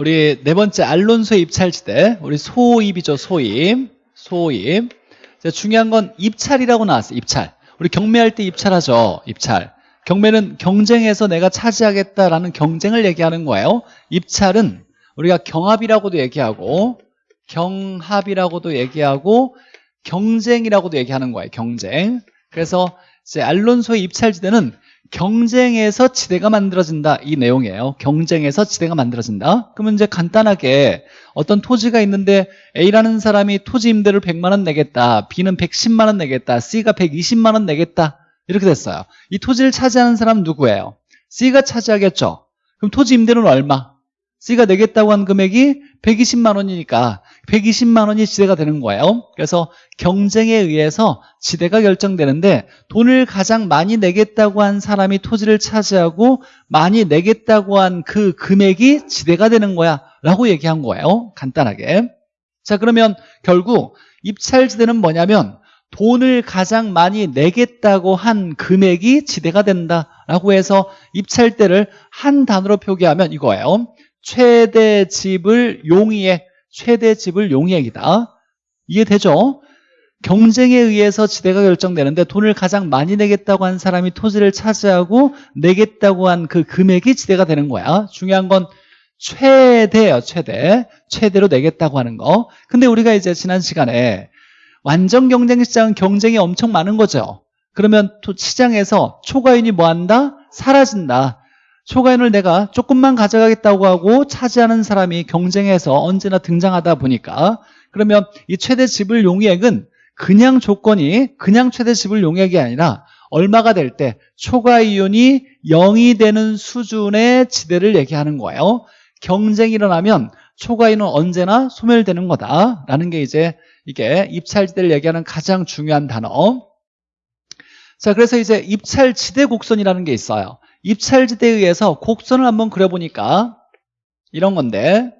우리 네 번째 알론소의 입찰지대 우리 소입이죠 소입 소입 자, 중요한 건 입찰이라고 나왔어요 입찰. 우리 경매할 때 입찰하죠 입찰. 경매는 경쟁에서 내가 차지하겠다라는 경쟁을 얘기하는 거예요. 입찰은 우리가 경합이라고도 얘기하고 경합이라고도 얘기하고 경쟁이라고도 얘기하는 거예요 경쟁. 그래서 이제 알론소의 입찰지대는 경쟁에서 지대가 만들어진다. 이 내용이에요. 경쟁에서 지대가 만들어진다. 그러면 이제 간단하게 어떤 토지가 있는데 A라는 사람이 토지 임대를 100만 원 내겠다. B는 110만 원 내겠다. C가 120만 원 내겠다. 이렇게 됐어요. 이 토지를 차지하는 사람은 누구예요? C가 차지하겠죠. 그럼 토지 임대는 얼마? C가 내겠다고 한 금액이 120만 원이니까 120만 원이 지대가 되는 거예요. 그래서 경쟁에 의해서 지대가 결정되는데 돈을 가장 많이 내겠다고 한 사람이 토지를 차지하고 많이 내겠다고 한 그 금액이 지대가 되는 거야 라고 얘기한 거예요. 간단하게. 자 그러면 결국 입찰지대는 뭐냐면 돈을 가장 많이 내겠다고 한 금액이 지대가 된다라고 해서 입찰대를 한 단어로 표기하면 이거예요. 최대 집을 용이해 최대 집을 용이액이다. 이해되죠? 경쟁에 의해서 지대가 결정되는데 돈을 가장 많이 내겠다고 한 사람이 토지를 차지하고 내겠다고 한 그 금액이 지대가 되는 거야. 중요한 건 최대예요 최대. 최대로 내겠다고 하는 거. 근데 우리가 이제 지난 시간에 완전 경쟁 시장은 경쟁이 엄청 많은 거죠. 그러면 시장에서 초과인이 뭐한다? 사라진다 초과인을 내가 조금만 가져가겠다고 하고 차지하는 사람이 경쟁에서 언제나 등장하다 보니까 그러면 이 최대 지불 용액은 그냥 조건이 그냥 최대 지불 용액이 아니라 얼마가 될 때 초과 이윤이 0이 되는 수준의 지대를 얘기하는 거예요. 경쟁이 일어나면 초과이윤은 언제나 소멸되는 거다라는 게 이제 이게 입찰지대를 얘기하는 가장 중요한 단어. 자 그래서 이제 입찰지대 곡선이라는 게 있어요 입찰지대에 의해서 곡선을 한번 그려보니까 이런 건데.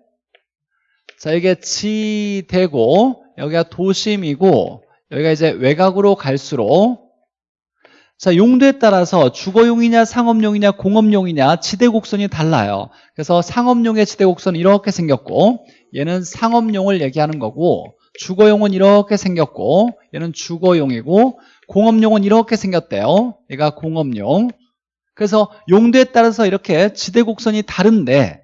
자 이게 지대고 여기가 도심이고 여기가 이제 외곽으로 갈수록. 자 용도에 따라서 주거용이냐 상업용이냐 공업용이냐 지대곡선이 달라요. 그래서 상업용의 지대곡선은 이렇게 생겼고 얘는 상업용을 얘기하는 거고 주거용은 이렇게 생겼고 얘는 주거용이고 공업용은 이렇게 생겼대요. 얘가 공업용 그래서 용도에 따라서 이렇게 지대 곡선이 다른데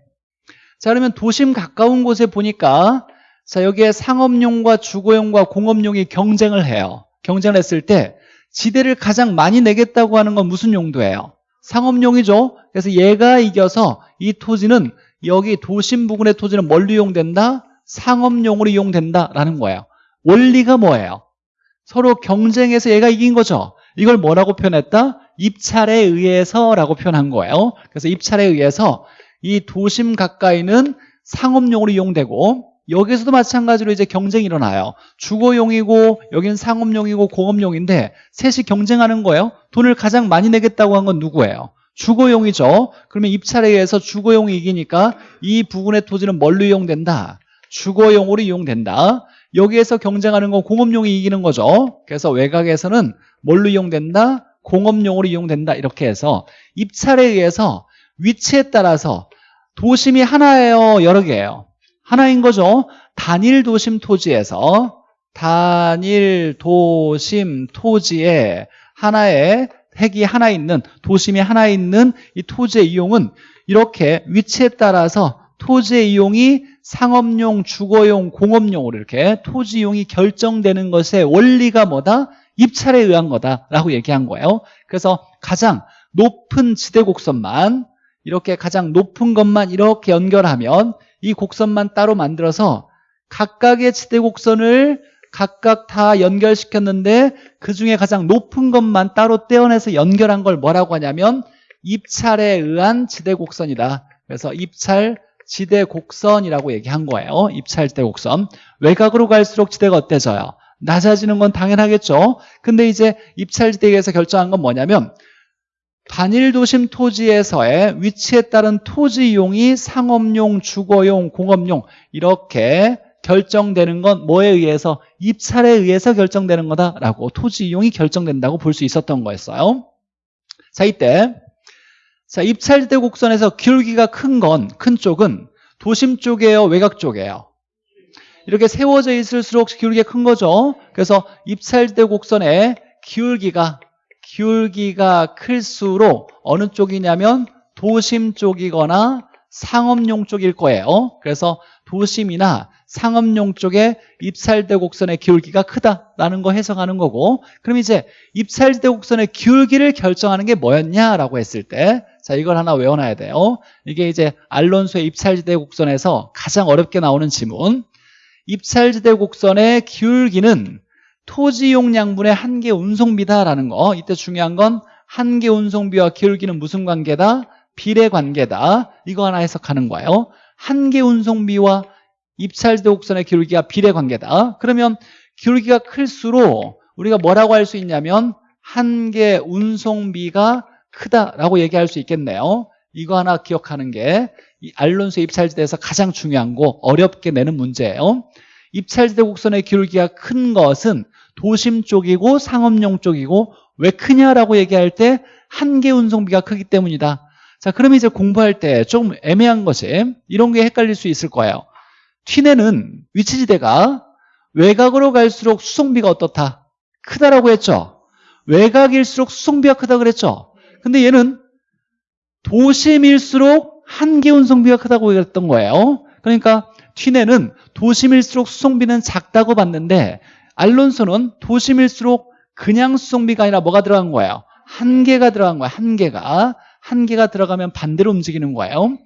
자 그러면 도심 가까운 곳에 보니까 자 여기에 상업용과 주거용과 공업용이 경쟁을 해요 경쟁을 했을 때 지대를 가장 많이 내겠다고 하는 건 무슨 용도예요? 상업용이죠 그래서 얘가 이겨서 이 토지는 여기 도심 부근의 토지는 뭘로 이용된다? 상업용으로 이용된다라는 거예요 원리가 뭐예요? 서로 경쟁해서 얘가 이긴 거죠 이걸 뭐라고 표현했다? 입찰에 의해서라고 표현한 거예요. 그래서 입찰에 의해서 이 도심 가까이는 상업용으로 이용되고 여기서도 마찬가지로 이제 경쟁이 일어나요. 주거용이고 여기는 상업용이고 공업용인데 셋이 경쟁하는 거예요. 돈을 가장 많이 내겠다고 한 건 누구예요? 주거용이죠. 그러면 입찰에 의해서 주거용이 이기니까 이 부분의 토지는 뭘로 이용된다? 주거용으로 이용된다. 여기에서 경쟁하는 건 공업용이 이기는 거죠. 그래서 외곽에서는 뭘로 이용된다? 공업용으로 이용된다 이렇게 해서 입찰에 의해서 위치에 따라서 도심이 하나예요 여러 개예요 하나인 거죠 단일 도심 토지에서 단일 도심 토지에 하나의 핵이 하나 있는 도심이 하나 있는 이 토지의 이용은 이렇게 위치에 따라서 토지의 이용이 상업용, 주거용, 공업용으로 이렇게 토지 이용이 결정되는 것의 원리가 뭐다? 입찰에 의한 거다라고 얘기한 거예요. 그래서 가장 높은 지대 곡선만 이렇게 가장 높은 것만 이렇게 연결하면 이 곡선만 따로 만들어서 각각의 지대 곡선을 각각 다 연결시켰는데 그 중에 가장 높은 것만 따로 떼어내서 연결한 걸 뭐라고 하냐면 입찰에 의한 지대 곡선이다. 그래서 입찰 지대 곡선이라고 얘기한 거예요. 입찰 지대 곡선. 외곽으로 갈수록 지대가 어때져요? 낮아지는 건 당연하겠죠 근데 이제 입찰지대에서 결정한 건 뭐냐면 단일 도심 토지에서의 위치에 따른 토지 이용이 상업용, 주거용, 공업용 이렇게 결정되는 건 뭐에 의해서 입찰에 의해서 결정되는 거다라고 토지 이용이 결정된다고 볼 수 있었던 거였어요 자 이때 자 입찰지대 곡선에서 기울기가 큰 건 큰 쪽은 도심 쪽이에요? 외곽 쪽이에요? 이렇게 세워져 있을수록 기울기가 큰 거죠. 그래서 입찰지대 곡선의 기울기가 기울기가 클수록 어느 쪽이냐면 도심 쪽이거나 상업용 쪽일 거예요. 그래서 도심이나 상업용 쪽에 입찰대 곡선의 기울기가 크다라는 거 해석하는 거고 그럼 이제 입찰대 곡선의 기울기를 결정하는 게 뭐였냐라고 했을 때 자 이걸 하나 외워놔야 돼요. 이게 이제 알론소의 입찰지대 곡선에서 가장 어렵게 나오는 지문 입찰지대 곡선의 기울기는 토지 용량분의 한계 운송비다라는 거. 이때 중요한 건 한계 운송비와 기울기는 무슨 관계다? 비례 관계다. 이거 하나 해석하는 거예요. 한계 운송비와 입찰지대 곡선의 기울기가 비례 관계다. 그러면 기울기가 클수록 우리가 뭐라고 할 수 있냐면 한계 운송비가 크다라고 얘기할 수 있겠네요. 이거 하나 기억하는 게 알론소 입찰지대에서 가장 중요한 거 어렵게 내는 문제예요 입찰지대 곡선의 기울기가 큰 것은 도심 쪽이고 상업용 쪽이고 왜 크냐라고 얘기할 때 한계 운송비가 크기 때문이다. 자 그러면 이제 공부할 때좀 애매한 것이 이런 게 헷갈릴 수 있을 거예요. 튀내는 위치지대가 외곽으로 갈수록 수송비가 어떻다? 크다라고 했죠. 외곽일수록 수송비가 크다 그랬죠. 근데 얘는 도심일수록 한계 운송비가 크다고 얘기했던 거예요. 그러니까 튀내는 도심일수록 수송비는 작다고 봤는데 알론소는 도심일수록 그냥 수송비가 아니라 뭐가 들어간 거예요? 한계가 들어간 거예요. 한계가. 한계가 들어가면 반대로 움직이는 거예요.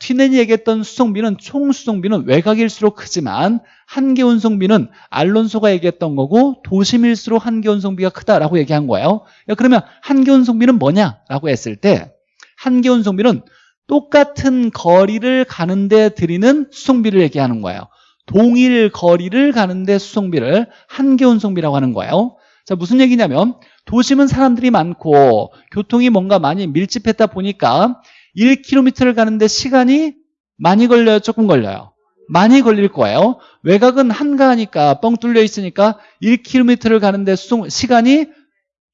튀넨이 얘기했던 수송비는 총 수송비는 외곽일수록 크지만 한계 운송비는 알론소가 얘기했던 거고 도심일수록 한계 운송비가 크다라고 얘기한 거예요. 그러면 한계 운송비는 뭐냐라고 했을 때 한계 운송비는 똑같은 거리를 가는데 들이는 수송비를 얘기하는 거예요. 동일 거리를 가는데 수송비를 한계 운송비라고 하는 거예요. 자 무슨 얘기냐면 도심은 사람들이 많고 교통이 뭔가 많이 밀집했다 보니까 1km를 가는데 시간이 많이 걸려요? 조금 걸려요. 많이 걸릴 거예요. 외곽은 한가하니까 뻥 뚫려 있으니까 1km를 가는데 수송 시간이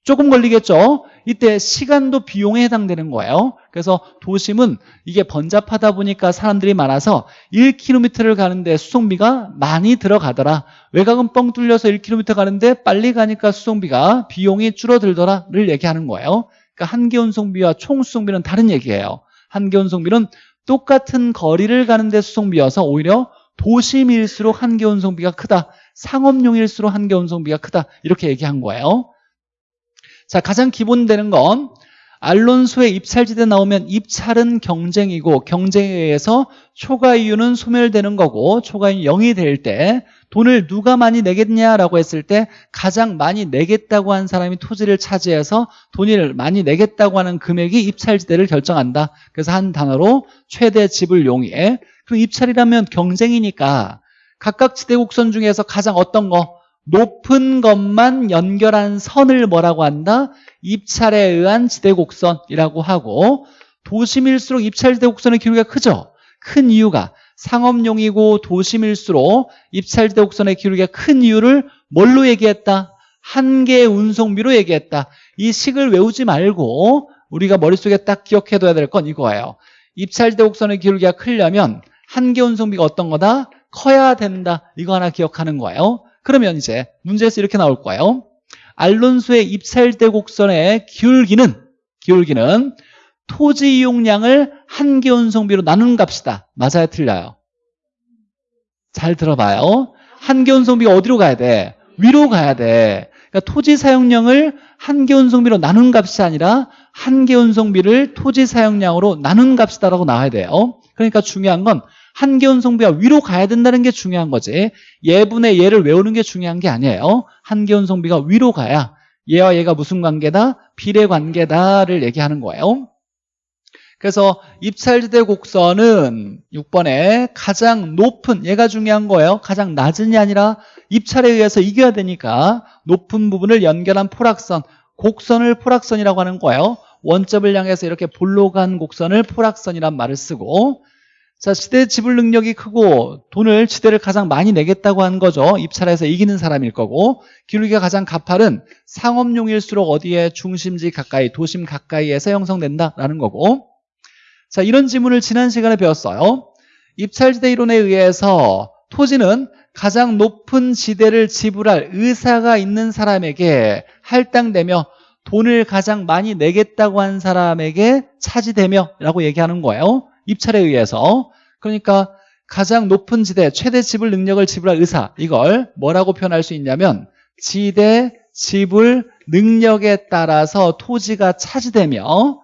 조금 걸리겠죠? 이때 시간도 비용에 해당되는 거예요. 그래서 도심은 이게 번잡하다 보니까 사람들이 많아서 1km를 가는데 수송비가 많이 들어가더라. 외곽은 뻥 뚫려서 1km 가는데 빨리 가니까 수송비가 비용이 줄어들더라를 얘기하는 거예요. 그러니까 한계 운송비와 총 수송비는 다른 얘기예요. 한계 운송비는 똑같은 거리를 가는데 수송비여서 오히려 도심일수록 한계 운송비가 크다. 상업용일수록 한계 운송비가 크다. 이렇게 얘기한 거예요 자 가장 기본 되는 건 알론소의 입찰지대 나오면 입찰은 경쟁이고 경쟁에 의해서 초과 이유는 소멸되는 거고 초과 이유 0이 될 때 돈을 누가 많이 내겠냐라고 했을 때 가장 많이 내겠다고 한 사람이 토지를 차지해서 돈을 많이 내겠다고 하는 금액이 입찰지대를 결정한다. 그래서 한 단어로 최대 지불 용이에 그럼 입찰이라면 경쟁이니까 각각 지대 곡선 중에서 가장 어떤 거 높은 것만 연결한 선을 뭐라고 한다? 입찰에 의한 지대곡선이라고 하고 도심일수록 입찰 지대곡선의 기울기가 크죠? 큰 이유가 상업용이고 도심일수록 입찰 지대곡선의 기울기가 큰 이유를 뭘로 얘기했다? 한계의 운송비로 얘기했다 이 식을 외우지 말고 우리가 머릿속에 딱 기억해둬야 될 건 이거예요 입찰지대곡선의 기울기가 크려면 한계 운송비가 어떤 거다? 커야 된다 이거 하나 기억하는 거예요 그러면 이제 문제에서 이렇게 나올 거예요. 알론소의 입찰대 곡선의 기울기는 기울기는 토지 이용량을 한계 운송비로 나누는 값이다. 맞아요? 틀려요? 잘 들어봐요. 한계 운송비가 어디로 가야 돼? 위로 가야 돼. 그러니까 토지 사용량을 한계 운송비로 나눈 값이 아니라 한계 운송비를 토지 사용량으로 나눈 값이다라고 나와야 돼요. 그러니까 중요한 건 한계운 성비가 위로 가야 된다는 게 중요한 거지. 예분의 예를 외우는 게 중요한 게 아니에요. 한계운 성비가 위로 가야 얘와 얘가 무슨 관계다? 비례 관계다를 얘기하는 거예요. 그래서 입찰지대 곡선은 6번에 가장 높은 얘가 중요한 거예요. 가장 낮은이 아니라 입찰에 의해서 이겨야 되니까 높은 부분을 연결한 포락선 곡선을 포락선이라고 하는 거예요. 원점을 향해서 이렇게 볼로 간 곡선을 포락선이란 말을 쓰고 자, 지대 지불 능력이 크고 돈을 지대를 가장 많이 내겠다고 한 거죠. 입찰해서 이기는 사람일 거고 기울기가 가장 가팔은 상업용일수록 어디에 중심지 가까이, 도심 가까이에서 형성된다라는 거고 자, 이런 지문을 지난 시간에 배웠어요. 입찰지대 이론에 의해서 토지는 가장 높은 지대를 지불할 의사가 있는 사람에게 할당되며 돈을 가장 많이 내겠다고 한 사람에게 차지되며 라고 얘기하는 거예요 입찰에 의해서. 그러니까 가장 높은 지대 최대 지불 능력을 지불할 의사 이걸 뭐라고 표현할 수 있냐면 지대 지불 능력에 따라서 토지가 차지되며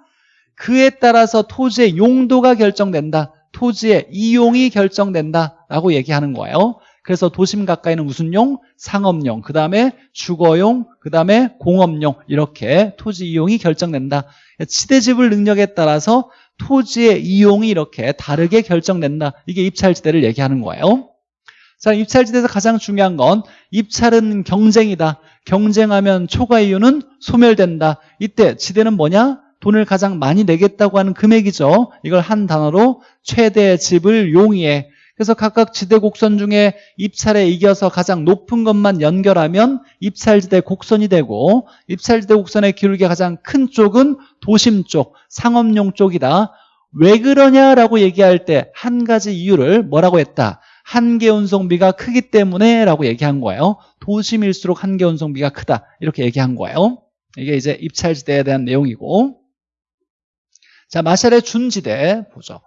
그에 따라서 토지의 용도가 결정된다. 토지의 이용이 결정된다 라고 얘기하는 거예요. 그래서 도심 가까이는 무슨 용? 상업용, 그 다음에 주거용, 그 다음에 공업용. 이렇게 토지 이용이 결정된다. 지대지불 능력에 따라서 토지의 이용이 이렇게 다르게 결정된다. 이게 입찰지대를 얘기하는 거예요. 자 입찰지대에서 가장 중요한 건 입찰은 경쟁이다. 경쟁하면 초과 이유는 소멸된다. 이때 지대는 뭐냐? 돈을 가장 많이 내겠다고 하는 금액이죠. 이걸 한 단어로 최대 지불 용이에 그래서 각각 지대 곡선 중에 입찰에 이겨서 가장 높은 것만 연결하면 입찰지대 곡선이 되고 입찰지대 곡선의 기울기가 가장 큰 쪽은 도심 쪽, 상업용 쪽이다. 왜 그러냐라고 얘기할 때 한 가지 이유를 뭐라고 했다? 한계 운송비가 크기 때문에 라고 얘기한 거예요. 도심일수록 한계 운송비가 크다. 이렇게 얘기한 거예요. 이게 이제 입찰지대에 대한 내용이고 자 마샬의 준지대 보죠.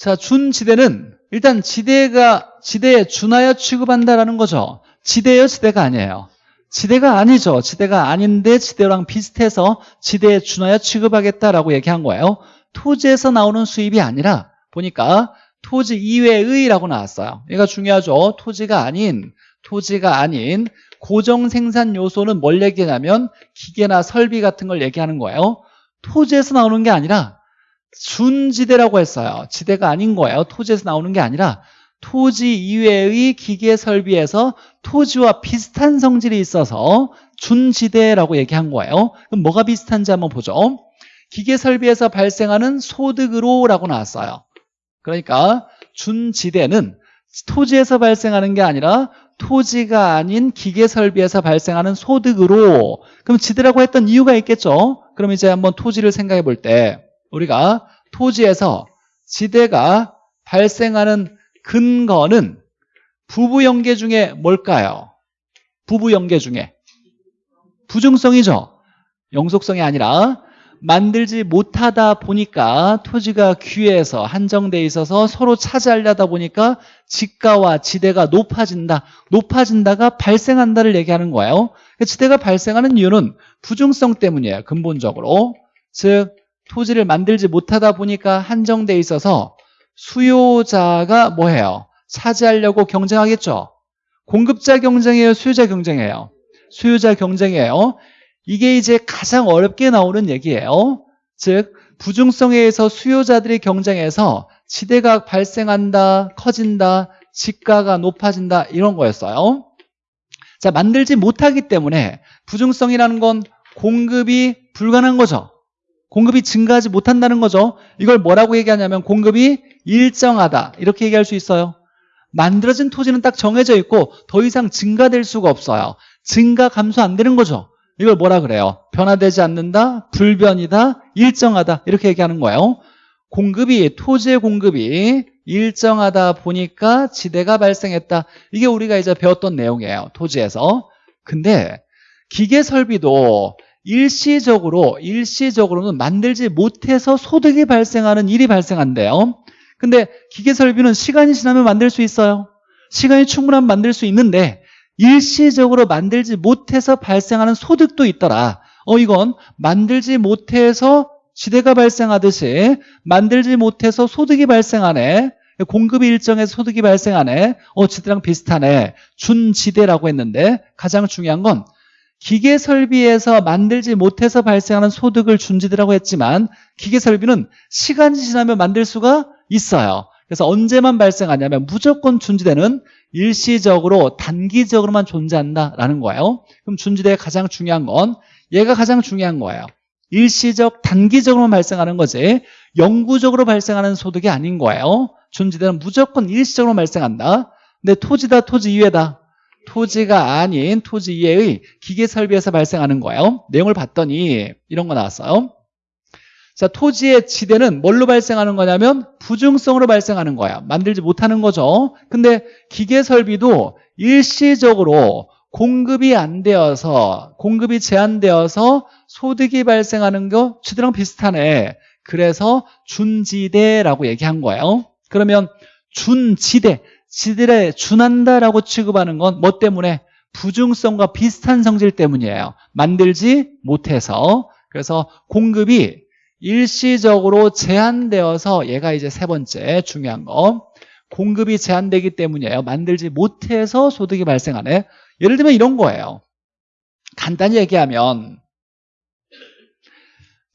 자, 준지대는 일단 지대가 지대에 준하여 취급한다라는 거죠. 지대요, 지대가 아니에요. 지대가 아니죠. 지대가 아닌데 지대랑 비슷해서 지대에 준하여 취급하겠다라고 얘기한 거예요. 토지에서 나오는 수입이 아니라 보니까 토지 이외의라고 나왔어요. 얘가 중요하죠. 토지가 아닌 토지가 아닌 고정 생산 요소는 뭘 얘기하냐면 기계나 설비 같은 걸 얘기하는 거예요. 토지에서 나오는 게 아니라 준지대라고 했어요. 지대가 아닌 거예요. 토지에서 나오는 게 아니라 토지 이외의 기계 설비에서 토지와 비슷한 성질이 있어서 준지대라고 얘기한 거예요. 그럼 뭐가 비슷한지 한번 보죠. 기계 설비에서 발생하는 소득으로라고 나왔어요. 그러니까 준지대는 토지에서 발생하는 게 아니라 토지가 아닌 기계 설비에서 발생하는 소득으로 그럼 지대라고 했던 이유가 있겠죠. 그럼 이제 한번 토지를 생각해 볼 때 우리가 토지에서 지대가 발생하는 근거는 부부연계 중에 뭘까요? 부부연계 중에 부중성이죠. 영속성이 아니라 만들지 못하다 보니까 토지가 귀해서 한정돼 있어서 서로 차지하려다 보니까 지가와 지대가 높아진다 높아진다가 발생한다를 얘기하는 거예요. 지대가 발생하는 이유는 부중성 때문이에요 근본적으로. 즉 토지를 만들지 못하다 보니까 한정돼 있어서 수요자가 뭐해요? 차지하려고 경쟁하겠죠. 공급자 경쟁이에요? 수요자 경쟁이에요? 수요자 경쟁이에요. 이게 이제 가장 어렵게 나오는 얘기예요. 즉 부중성에 의해서 수요자들이 경쟁해서 지대가 발생한다, 커진다, 지가가 높아진다 이런 거였어요. 자 만들지 못하기 때문에 부중성이라는 건 공급이 불가능한 거죠. 공급이 증가하지 못한다는 거죠. 이걸 뭐라고 얘기하냐면 공급이 일정하다. 이렇게 얘기할 수 있어요. 만들어진 토지는 딱 정해져 있고 더 이상 증가될 수가 없어요. 증가 감소 안 되는 거죠. 이걸 뭐라 그래요? 변화되지 않는다 불변이다 일정하다. 이렇게 얘기하는 거예요. 공급이 토지의 공급이 일정하다 보니까 지대가 발생했다. 이게 우리가 이제 배웠던 내용이에요. 토지에서. 근데 기계 설비도 일시적으로 일시적으로는 만들지 못해서 소득이 발생하는 일이 발생한대요. 근데 기계 설비는 시간이 지나면 만들 수 있어요. 시간이 충분하면 만들 수 있는데 일시적으로 만들지 못해서 발생하는 소득도 있더라. 어 이건 만들지 못해서 지대가 발생하듯이 만들지 못해서 소득이 발생하네. 공급이 일정해서 소득이 발생하네. 어 지대랑 비슷하네. 준지대라고 했는데 가장 중요한 건 기계 설비에서 만들지 못해서 발생하는 소득을 준지대라고 했지만 기계 설비는 시간이 지나면 만들 수가 있어요. 그래서 언제만 발생하냐면 무조건 준지대는 일시적으로 단기적으로만 존재한다라는 거예요. 그럼 준지대의 가장 중요한 건 얘가 가장 중요한 거예요. 일시적 단기적으로만 발생하는 거지 영구적으로 발생하는 소득이 아닌 거예요. 준지대는 무조건 일시적으로 발생한다. 근데 토지다 토지 이외다 토지가 아닌 토지 이외의 기계 설비에서 발생하는 거예요. 내용을 봤더니 이런 거 나왔어요. 자, 토지의 지대는 뭘로 발생하는 거냐면 부중성으로 발생하는 거야. 만들지 못하는 거죠. 근데 기계 설비도 일시적으로 공급이 안 되어서 공급이 제한되어서 소득이 발생하는 거 지대랑 비슷하네. 그래서 준지대라고 얘기한 거예요. 그러면 준지대, 지대에 준한다라고 취급하는 건 뭐 때문에? 부중성과 비슷한 성질 때문이에요. 만들지 못해서. 그래서 공급이 일시적으로 제한되어서 얘가 이제 세 번째 중요한 거. 공급이 제한되기 때문이에요. 만들지 못해서 소득이 발생하네. 예를 들면 이런 거예요. 간단히 얘기하면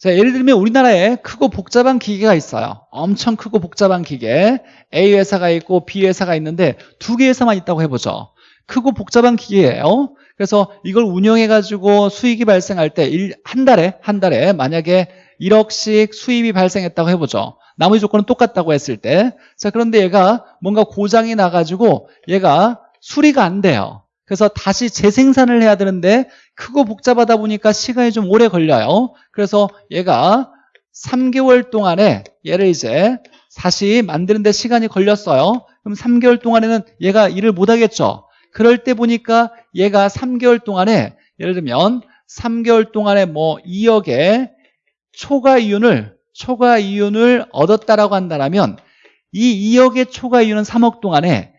자, 예를 들면 우리나라에 크고 복잡한 기계가 있어요. 엄청 크고 복잡한 기계. A 회사가 있고 B 회사가 있는데 두 개 회사만 있다고 해보죠. 크고 복잡한 기계예요. 그래서 이걸 운영해가지고 수익이 발생할 때 한 달에 한 달에 만약에 1억씩 수입이 발생했다고 해보죠. 나머지 조건은 똑같다고 했을 때. 자, 그런데 얘가 뭔가 고장이 나가지고 얘가 수리가 안 돼요. 그래서 다시 재생산을 해야 되는데 크고 복잡하다 보니까 시간이 좀 오래 걸려요. 그래서 얘가 3개월 동안에 얘를 이제 다시 만드는데 시간이 걸렸어요. 그럼 3개월 동안에는 얘가 일을 못 하겠죠. 그럴 때 보니까 얘가 3개월 동안에 예를 들면 3개월 동안에 뭐 2억의 초과 이윤을 초과 이윤을 얻었다라고 한다면 이 2억의 초과 이윤은 3억 동안에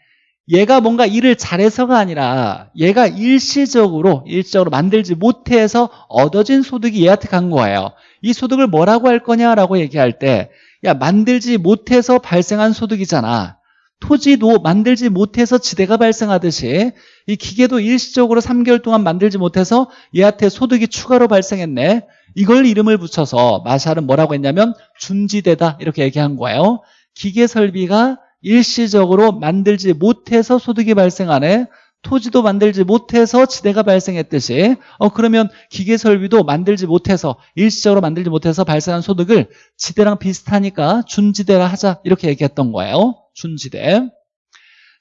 얘가 뭔가 일을 잘해서가 아니라 얘가 일시적으로 일시적으로 만들지 못해서 얻어진 소득이 얘한테 간 거예요. 이 소득을 뭐라고 할 거냐라고 얘기할 때 야 만들지 못해서 발생한 소득이잖아. 토지도 만들지 못해서 지대가 발생하듯이 이 기계도 일시적으로 3개월 동안 만들지 못해서 얘한테 소득이 추가로 발생했네. 이걸 이름을 붙여서 마샬은 뭐라고 했냐면 준지대다 이렇게 얘기한 거예요. 기계 설비가 일시적으로 만들지 못해서 소득이 발생하네. 토지도 만들지 못해서 지대가 발생했듯이 어 그러면 기계 설비도 만들지 못해서 일시적으로 만들지 못해서 발생한 소득을 지대랑 비슷하니까 준지대라 하자 이렇게 얘기했던 거예요. 준지대.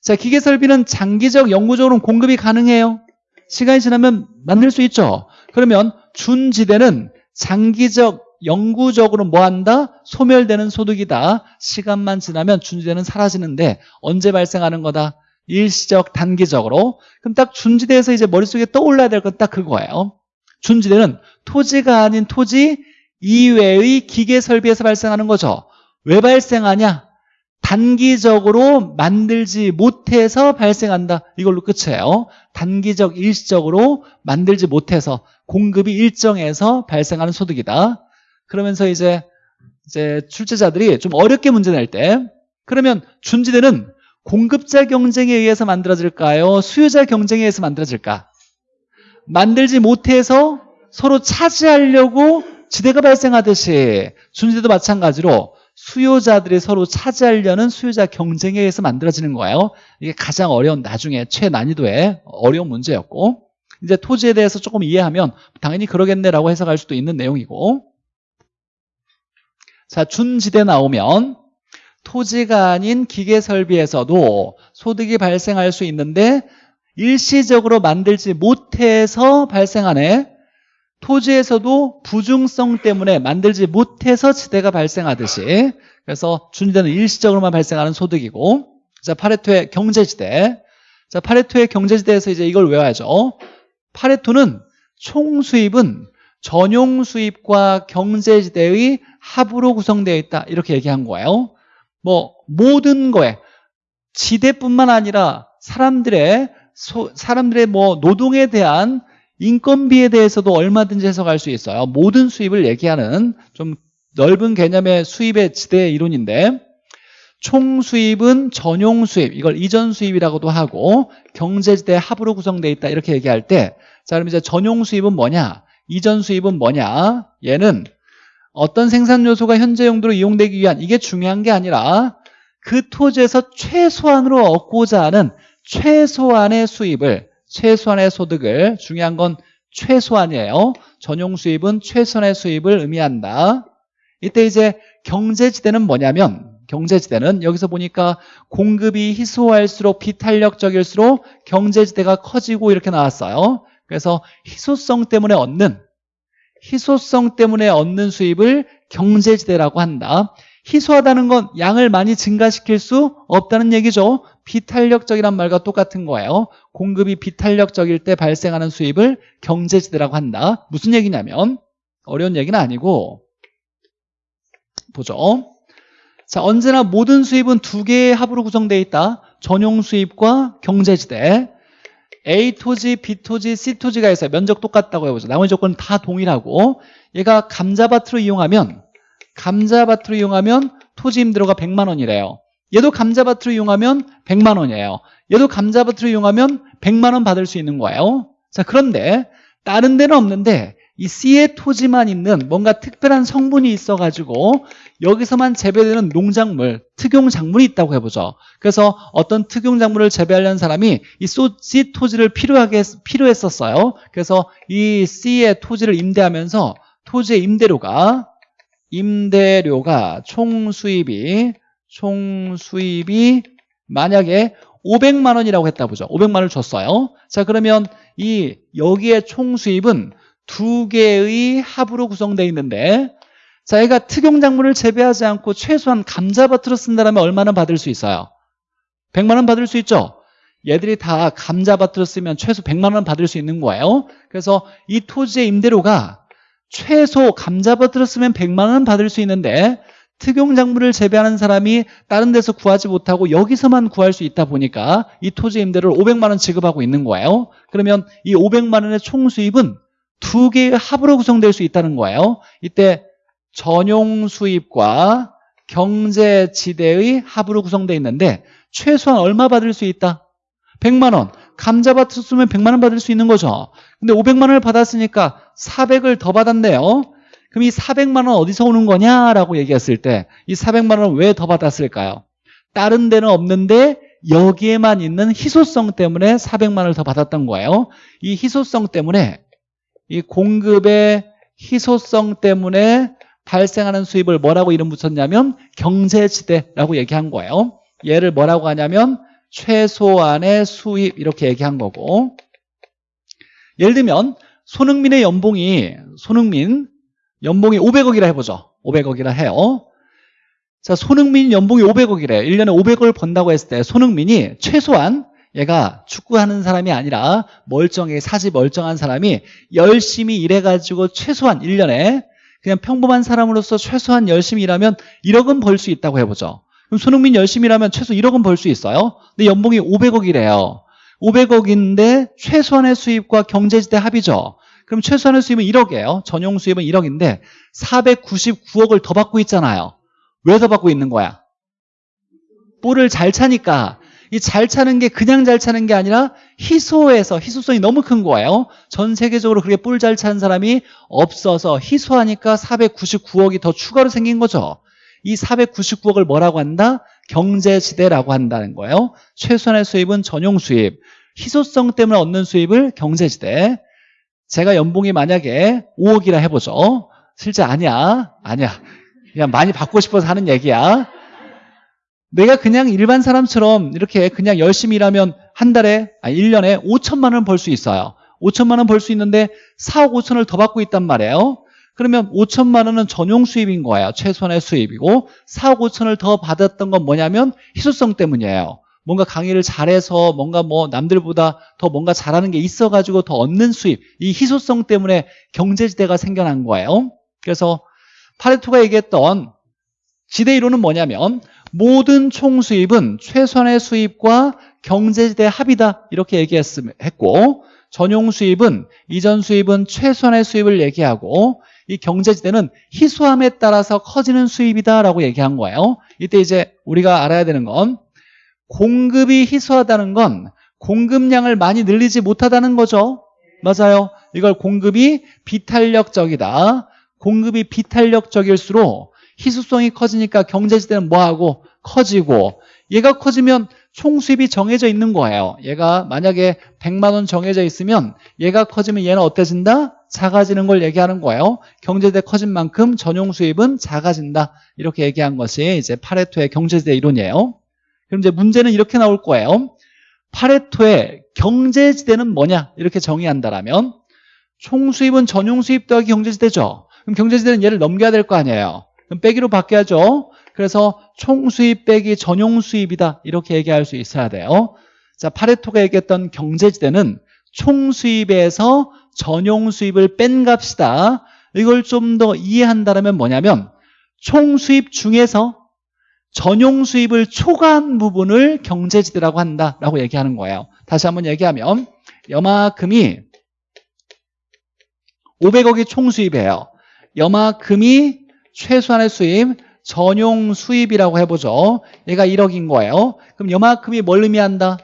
자, 기계 설비는 장기적 영구적으로 공급이 가능해요. 시간이 지나면 만들 수 있죠. 그러면 준지대는 장기적 영구적으로 뭐 한다? 소멸되는 소득이다. 시간만 지나면 준지대는 사라지는데 언제 발생하는 거다? 일시적, 단기적으로. 그럼 딱 준지대에서 이제 머릿속에 떠올라야 될 건 딱 그거예요. 준지대는 토지가 아닌 토지 이외의 기계 설비에서 발생하는 거죠. 왜 발생하냐? 단기적으로 만들지 못해서 발생한다. 이걸로 끝이에요. 단기적, 일시적으로 만들지 못해서 공급이 일정해서 발생하는 소득이다. 그러면서 이제 이제 출제자들이 좀 어렵게 문제 낼 때 그러면 준지대는 공급자 경쟁에 의해서 만들어질까요? 수요자 경쟁에 의해서 만들어질까? 만들지 못해서 서로 차지하려고 지대가 발생하듯이 준지대도 마찬가지로 수요자들이 서로 차지하려는 수요자 경쟁에 의해서 만들어지는 거예요. 이게 가장 어려운 나중에 최난이도의 어려운 문제였고 이제 토지에 대해서 조금 이해하면 당연히 그러겠네라고 해석할 수도 있는 내용이고 자, 준지대 나오면 토지가 아닌 기계 설비에서도 소득이 발생할 수 있는데 일시적으로 만들지 못해서 발생하네. 토지에서도 부중성 때문에 만들지 못해서 지대가 발생하듯이. 그래서 준지대는 일시적으로만 발생하는 소득이고. 자 파레토의 경제지대. 자 파레토의 경제지대에서 이제 이걸 외워야죠. 파레토는 총 수입은 전용 수입과 경제지대의 합으로 구성되어 있다. 이렇게 얘기한 거예요. 뭐 모든 거에 지대뿐만 아니라 사람들의 소, 사람들의 뭐 노동에 대한 인건비에 대해서도 얼마든지 해석할 수 있어요. 모든 수입을 얘기하는 좀 넓은 개념의 수입의 지대 이론인데 총 수입은 전용 수입 이걸 이전 수입이라고도 하고 경제지대 합으로 구성되어 있다. 이렇게 얘기할 때자 그럼 이제 전용 수입은 뭐냐? 이전 수입은 뭐냐? 얘는 어떤 생산 요소가 현재 용도로 이용되기 위한 이게 중요한 게 아니라 그 토지에서 최소한으로 얻고자 하는 최소한의 수입을 최소한의 소득을 중요한 건 최소한이에요. 전용 수입은 최소한의 수입을 의미한다. 이때 이제 경제지대는 뭐냐면 경제지대는 여기서 보니까 공급이 희소할수록 비탄력적일수록 경제지대가 커지고 이렇게 나왔어요. 그래서 희소성 때문에 얻는 희소성 때문에 얻는 수입을 경제지대라고 한다. 희소하다는 건 양을 많이 증가시킬 수 없다는 얘기죠. 비탄력적이란 말과 똑같은 거예요. 공급이 비탄력적일 때 발생하는 수입을 경제지대라고 한다. 무슨 얘기냐면 어려운 얘기는 아니고 보죠. 자, 언제나 모든 수입은 두 개의 합으로 구성되어 있다. 전용 수입과 경제지대. A 토지, B 토지, C 토지가 있어요. 면적 똑같다고 해보죠. 나머지 조건은 다 동일하고 얘가 감자밭으로 이용하면 감자밭으로 이용하면 토지 임대료가 100만 원이래요. 얘도 감자밭으로 이용하면 100만 원이에요. 얘도 감자밭으로 이용하면 100만 원 받을 수 있는 거예요. 자, 그런데 다른 데는 없는데 이 C의 토지만 있는 뭔가 특별한 성분이 있어가지고 여기서만 재배되는 농작물, 특용작물이 있다고 해보죠. 그래서 어떤 특용작물을 재배하려는 사람이 이 C 토지를 필요하게, 필요했었어요. 그래서 이 C의 토지를 임대하면서 토지의 임대료가 임대료가 총 수입이 총 수입이 만약에 500만 원이라고 했다 보죠. 500만 원을 줬어요. 자, 그러면 이 여기에 총 수입은 두 개의 합으로 구성되어 있는데 자, 얘가 특용 작물을 재배하지 않고 최소한 감자밭으로 쓴다면 얼마나 받을 수 있어요? 100만 원 받을 수 있죠? 얘들이 다 감자밭으로 쓰면 최소 100만 원 받을 수 있는 거예요. 그래서 이 토지의 임대료가 최소 감자밭으로 쓰면 100만 원 받을 수 있는데 특용 작물을 재배하는 사람이 다른 데서 구하지 못하고 여기서만 구할 수 있다 보니까 이 토지 임대료를 500만 원 지급하고 있는 거예요. 그러면 이 500만 원의 총 수입은 두 개의 합으로 구성될 수 있다는 거예요. 이때 전용 수입과 경제 지대의 합으로 구성되어 있는데 최소한 얼마 받을 수 있다? 100만 원. 감자밭을 쓰면 100만 원 받을 수 있는 거죠. 근데 500만 원을 받았으니까 400을 더 받았네요. 그럼 이 400만 원 어디서 오는 거냐라고 얘기했을 때 이 400만 원 왜 더 받았을까요? 다른 데는 없는데 여기에만 있는 희소성 때문에 400만 원을 더 받았던 거예요. 이 희소성 때문에 이 공급의 희소성 때문에 발생하는 수입을 뭐라고 이름 붙였냐면 경제지대라고 얘기한 거예요. 얘를 뭐라고 하냐면 최소한의 수입 이렇게 얘기한 거고 예를 들면 손흥민의 연봉이 손흥민 연봉이 500억이라 해보죠. 500억이라 해요. 자, 손흥민 연봉이 500억이래. 1년에 500억을 번다고 했을 때 손흥민이 최소한 얘가 축구하는 사람이 아니라 멀쩡하게 사지 멀쩡한 사람이 열심히 일해가지고 최소한 1년에 그냥 평범한 사람으로서 최소한 열심히 일하면 1억은 벌 수 있다고 해보죠. 그럼 손흥민 열심히 일하면 최소 1억은 벌 수 있어요. 근데 연봉이 500억이래요. 500억인데 최소한의 수입과 경제지대 합이죠. 그럼 최소한의 수입은 1억이에요. 전용 수입은 1억인데 499억을 더 받고 있잖아요. 왜 더 받고 있는 거야? 볼을 잘 차니까 이 잘 차는 게 그냥 잘 차는 게 아니라 희소해서 희소성이 너무 큰 거예요. 전 세계적으로 그렇게 볼잘 차는 사람이 없어서 희소하니까 499억이 더 추가로 생긴 거죠. 이 499억을 뭐라고 한다? 경제지대라고 한다는 거예요. 최소한의 수입은 전용 수입. 희소성 때문에 얻는 수입을 경제지대. 제가 연봉이 만약에 5억이라 해보죠. 실제 아니야. 아니야. 그냥 많이 받고 싶어서 하는 얘기야. 내가 그냥 일반 사람처럼 이렇게 그냥 열심히 일하면 한 달에, 아니 1년에 5천만 원 벌 수 있어요. 5천만 원 벌 수 있는데 4억 5천을 더 받고 있단 말이에요. 그러면 5천만 원은 전용 수입인 거예요. 최소한의 수입이고 4억 5천을 더 받았던 건 뭐냐면 희소성 때문이에요. 뭔가 강의를 잘해서 뭔가 뭐 남들보다 더 뭔가 잘하는 게 있어가지고 더 얻는 수입 이 희소성 때문에 경제지대가 생겨난 거예요 그래서 파레토가 얘기했던 지대 이론은 뭐냐면 모든 총수입은 최소한의 수입과 경제지대 합이다 이렇게 얘기했고 전용 수입은 이전 수입은 최소한의 수입을 얘기하고 이 경제지대는 희소함에 따라서 커지는 수입이다라고 얘기한 거예요 이때 이제 우리가 알아야 되는 건 공급이 희소하다는 건 공급량을 많이 늘리지 못하다는 거죠. 맞아요. 이걸 공급이 비탄력적이다. 공급이 비탄력적일수록 희소성이 커지니까 경제지대는 뭐하고 커지고 얘가 커지면 총 수입이 정해져 있는 거예요. 얘가 만약에 100만 원 정해져 있으면 얘가 커지면 얘는 어때진다? 작아지는 걸 얘기하는 거예요. 경제지대 커진 만큼 전용 수입은 작아진다. 이렇게 얘기한 것이 이제 파레토의 경제지대 이론이에요. 그럼 이제 문제는 이렇게 나올 거예요. 파레토의 경제지대는 뭐냐? 이렇게 정의한다라면 총수입은 전용수입 더하기 경제지대죠. 그럼 경제지대는 얘를 넘겨야 될 거 아니에요. 그럼 빼기로 바뀌어야죠. 그래서 총수입 빼기 전용 수입이다. 이렇게 얘기할 수 있어야 돼요. 자, 파레토가 얘기했던 경제지대는 총수입에서 전용 수입을 뺀 값이다. 이걸 좀 더 이해한다면 뭐냐면 총수입 중에서 전용 수입을 초과한 부분을 경제지대라고 한다라고 얘기하는 거예요. 다시 한번 얘기하면 여마금이 500억이 총수입이에요. 여마금이 최소한의 수입, 전용 수입이라고 해보죠. 얘가 1억인 거예요. 그럼 여마금이 뭘 의미한다?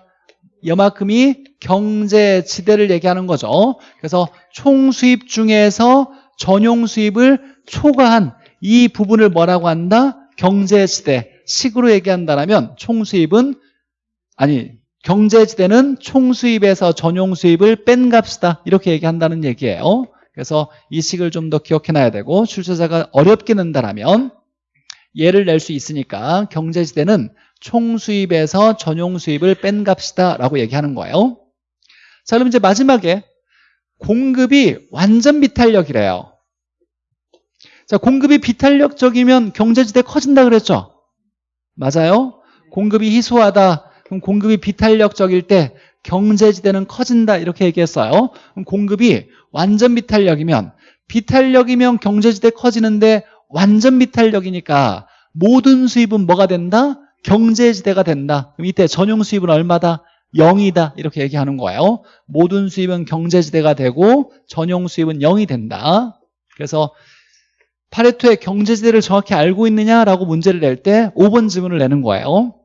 여마금이 경제 지대를 얘기하는 거죠. 그래서 총 수입 중에서 전용 수입을 초과한 이 부분을 뭐라고 한다? 경제 지대. 식으로 얘기한다면 총 수입은 아니 경제 지대는 총 수입에서 전용 수입을 뺀 값이다. 이렇게 얘기한다는 얘기예요. 그래서 이 식을 좀 더 기억해놔야 되고 출제자가 어렵게 낸다라면 예를 낼 수 있으니까 경제지대는 총수입에서 전용수입을 뺀 값이다 라고 얘기하는 거예요. 자 그럼 이제 마지막에 공급이 완전 비탄력이래요. 자 공급이 비탄력적이면 경제지대 커진다 그랬죠? 맞아요? 공급이 희소하다. 그럼 공급이 비탄력적일 때 경제지대는 커진다 이렇게 얘기했어요. 그럼 공급이 완전 비탄력이면 비탄력이면 경제지대 커지는데 완전 비탄력이니까 모든 수입은 뭐가 된다? 경제지대가 된다. 그럼 이때 전용 수입은 얼마다? 0이다. 이렇게 얘기하는 거예요. 모든 수입은 경제지대가 되고 전용 수입은 0이 된다. 그래서 파레토의 경제지대를 정확히 알고 있느냐라고 문제를 낼 때 5번 질문을 내는 거예요.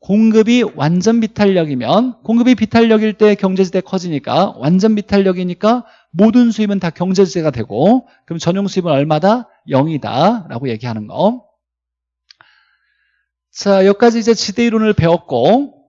공급이 완전 비탄력이면 공급이 비탄력일 때 경제지대 커지니까 완전 비탄력이니까 모든 수입은 다 경제지대가 되고 그럼 전용 수입은 얼마다? 0이다. 라고 얘기하는 거. 자, 여기까지 이제 지대 이론을 배웠고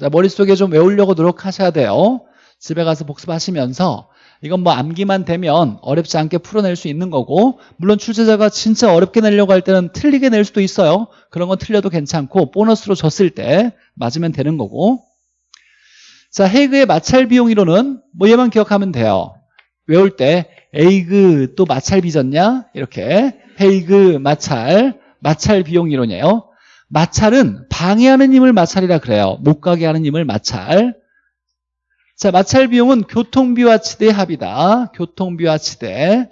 자, 머릿속에 좀 외우려고 노력하셔야 돼요. 집에 가서 복습하시면서 이건 뭐 암기만 되면 어렵지 않게 풀어낼 수 있는 거고 물론 출제자가 진짜 어렵게 내려고 할 때는 틀리게 낼 수도 있어요. 그런 건 틀려도 괜찮고 보너스로 줬을 때 맞으면 되는 거고 자 헤이그의 마찰 비용 이론은 뭐 얘만 기억하면 돼요 외울 때 에이그 또 마찰 빚었냐 이렇게 헤이그 마찰 마찰 비용 이론이에요 마찰은 방해하는 힘을 마찰이라 그래요 못 가게 하는 힘을 마찰 자, 마찰 비용은 교통비와 치대의 합이다. 교통비와 치대.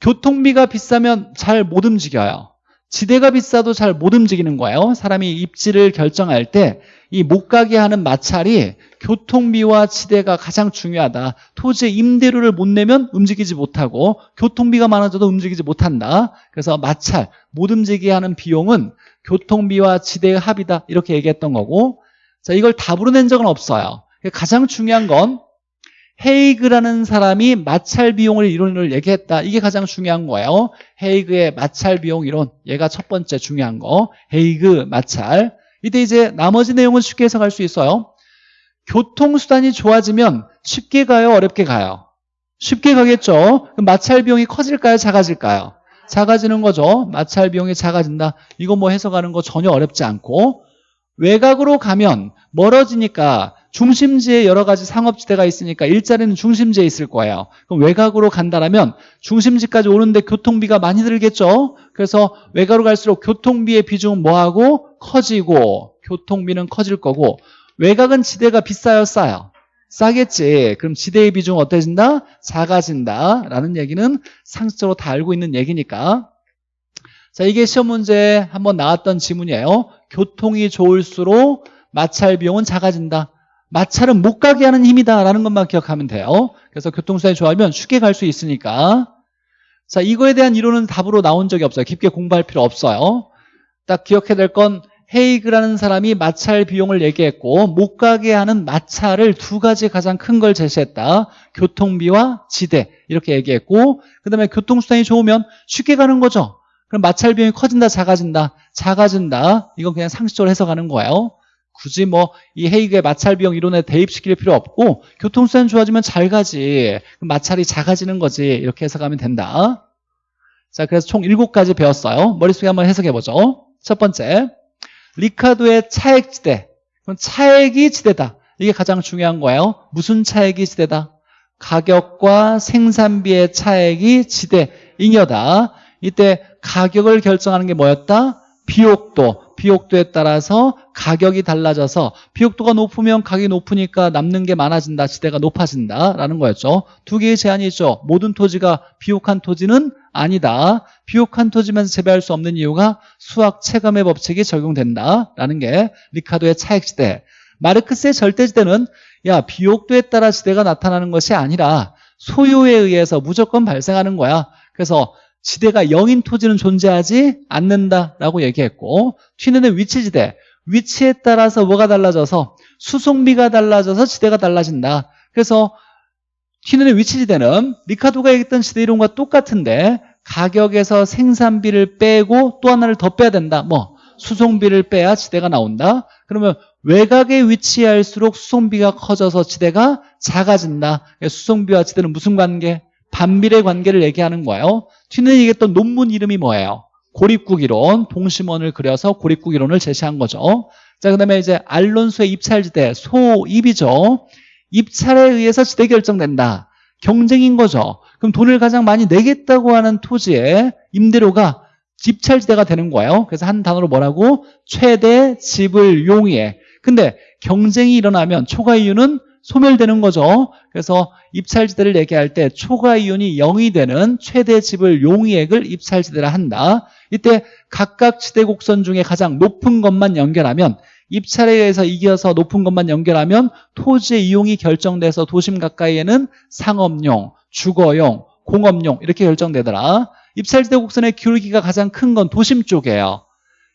교통비가 비싸면 잘 못 움직여요. 지대가 비싸도 잘 못 움직이는 거예요. 사람이 입지를 결정할 때 이 못 가게 하는 마찰이 교통비와 치대가 가장 중요하다. 토지의 임대료를 못 내면 움직이지 못하고 교통비가 많아져도 움직이지 못한다. 그래서 마찰, 못 움직이게 하는 비용은 교통비와 지대의 합이다. 이렇게 얘기했던 거고 자 이걸 답으로 낸 적은 없어요. 가장 중요한 건 헤이그라는 사람이 마찰 비용을 이론을 얘기했다. 이게 가장 중요한 거예요. 헤이그의 마찰 비용 이론. 얘가 첫 번째 중요한 거. 헤이그 마찰. 이때 이제 나머지 내용은 쉽게 해석할 수 있어요. 교통수단이 좋아지면 쉽게 가요? 어렵게 가요? 쉽게 가겠죠. 마찰 비용이 커질까요? 작아질까요? 작아지는 거죠. 마찰 비용이 작아진다. 이거 뭐 해석하는 거 전혀 어렵지 않고 외곽으로 가면 멀어지니까 중심지에 여러 가지 상업지대가 있으니까 일자리는 중심지에 있을 거예요. 그럼 외곽으로 간다면 중심지까지 오는데 교통비가 많이 들겠죠. 그래서 외곽으로 갈수록 교통비의 비중은 뭐하고 커지고 교통비는 커질 거고 외곽은 지대가 비싸요 싸요? 싸겠지. 그럼 지대의 비중은 어때진다? 작아진다 라는 얘기는 상식적으로 다 알고 있는 얘기니까 자 이게 시험 문제에 한번 나왔던 지문이에요. 교통이 좋을수록 마찰 비용은 작아진다. 마찰은 못 가게 하는 힘이다라는 것만 기억하면 돼요. 그래서 교통수단이 좋아하면 쉽게 갈 수 있으니까. 자, 이거에 대한 이론은 답으로 나온 적이 없어요. 깊게 공부할 필요 없어요. 딱 기억해야 될 건 헤이그라는 사람이 마찰 비용을 얘기했고 못 가게 하는 마찰을 두 가지 가장 큰 걸 제시했다. 교통비와 지대 이렇게 얘기했고 그 다음에 교통수단이 좋으면 쉽게 가는 거죠. 그럼 마찰 비용이 커진다 작아진다 작아진다 이건 그냥 상식적으로 해석하는 거예요. 굳이 뭐 이 헤이그의 마찰 비용 이론에 대입시킬 필요 없고 교통수단 좋아지면 잘 가지 마찰이 작아지는 거지 이렇게 해석하면 된다 자 그래서 총 7가지 배웠어요 머릿속에 한번 해석해보죠 첫 번째 리카도의 차액지대 그럼 차액이 지대다 이게 가장 중요한 거예요. 무슨 차액이 지대다? 가격과 생산비의 차액이 지대, 잉여다. 이때 가격을 결정하는 게 뭐였다? 비옥도. 비옥도에 따라서 가격이 달라져서 비옥도가 높으면 가격이 높으니까 남는 게 많아진다. 지대가 높아진다라는 거였죠. 두 개의 제한이 있죠. 모든 토지가 비옥한 토지는 아니다. 비옥한 토지면서 재배할 수 없는 이유가 수학 체감의 법칙이 적용된다라는 게 리카도의 차액지대. 마르크스의 절대지대는 야 비옥도에 따라 지대가 나타나는 것이 아니라 소요에 의해서 무조건 발생하는 거야. 그래서 지대가 0인 토지는 존재하지 않는다라고 얘기했고 튀는 위치지대 위치에 따라서 뭐가 달라져서 수송비가 달라져서 지대가 달라진다. 그래서 튀는 위치지대는 리카도가 얘기했던 지대 이론과 똑같은데 가격에서 생산비를 빼고 또 하나를 더 빼야 된다. 뭐 수송비를 빼야 지대가 나온다. 그러면 외곽에 위치할수록 수송비가 커져서 지대가 작아진다. 수송비와 지대는 무슨 관계? 반비례 관계를 얘기하는 거예요. 튀는 얘기했던 논문 이름이 뭐예요? 고립국 이론, 동심원을 그려서 고립국 이론을 제시한 거죠. 자, 그 다음에 이제 알론소의 입찰지대, 소입이죠. 입찰에 의해서 지대 결정된다. 경쟁인 거죠. 그럼 돈을 가장 많이 내겠다고 하는 토지의 임대료가 집찰지대가 되는 거예요. 그래서 한 단어로 뭐라고? 최대 지불 용이에. 근데 경쟁이 일어나면 초과 이윤은 소멸되는 거죠. 그래서 입찰지대를 얘기할 때 초과 이윤이 0이 되는 최대 지불 용이액을 입찰지대라 한다. 이때 각각 지대 곡선 중에 가장 높은 것만 연결하면 입찰에 의해서 이겨서 높은 것만 연결하면 토지의 이용이 결정돼서 도심 가까이에는 상업용, 주거용, 공업용 이렇게 결정되더라. 입찰지대 곡선의 기울기가 가장 큰 건 도심 쪽이에요.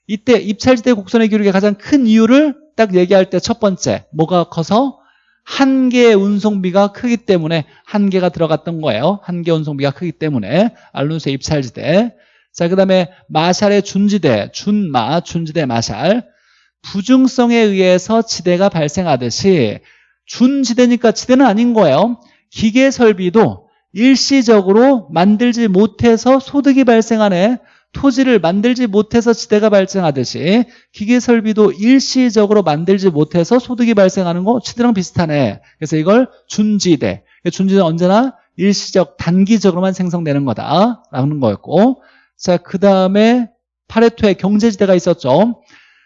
이때 입찰지대 곡선의 기울기가 가장 큰 이유를 딱 얘기할 때 첫 번째 뭐가 커서 한 개의 운송비가 크기 때문에 한 개가 들어갔던 거예요. 한 개 운송비가 크기 때문에 알론소의 입찰지대. 자, 그 다음에 마샬의 준지대, 준마, 준지대 마샬. 부중성에 의해서 지대가 발생하듯이 준지대니까 지대는 아닌 거예요. 기계 설비도 일시적으로 만들지 못해서 소득이 발생하네. 토지를 만들지 못해서 지대가 발생하듯이 기계 설비도 일시적으로 만들지 못해서 소득이 발생하는 거 지대랑 비슷하네. 그래서 이걸 준지대. 준지대는 언제나 일시적, 단기적으로만 생성되는 거다 라는 거였고 자, 그 다음에 파레토의 경제지대가 있었죠.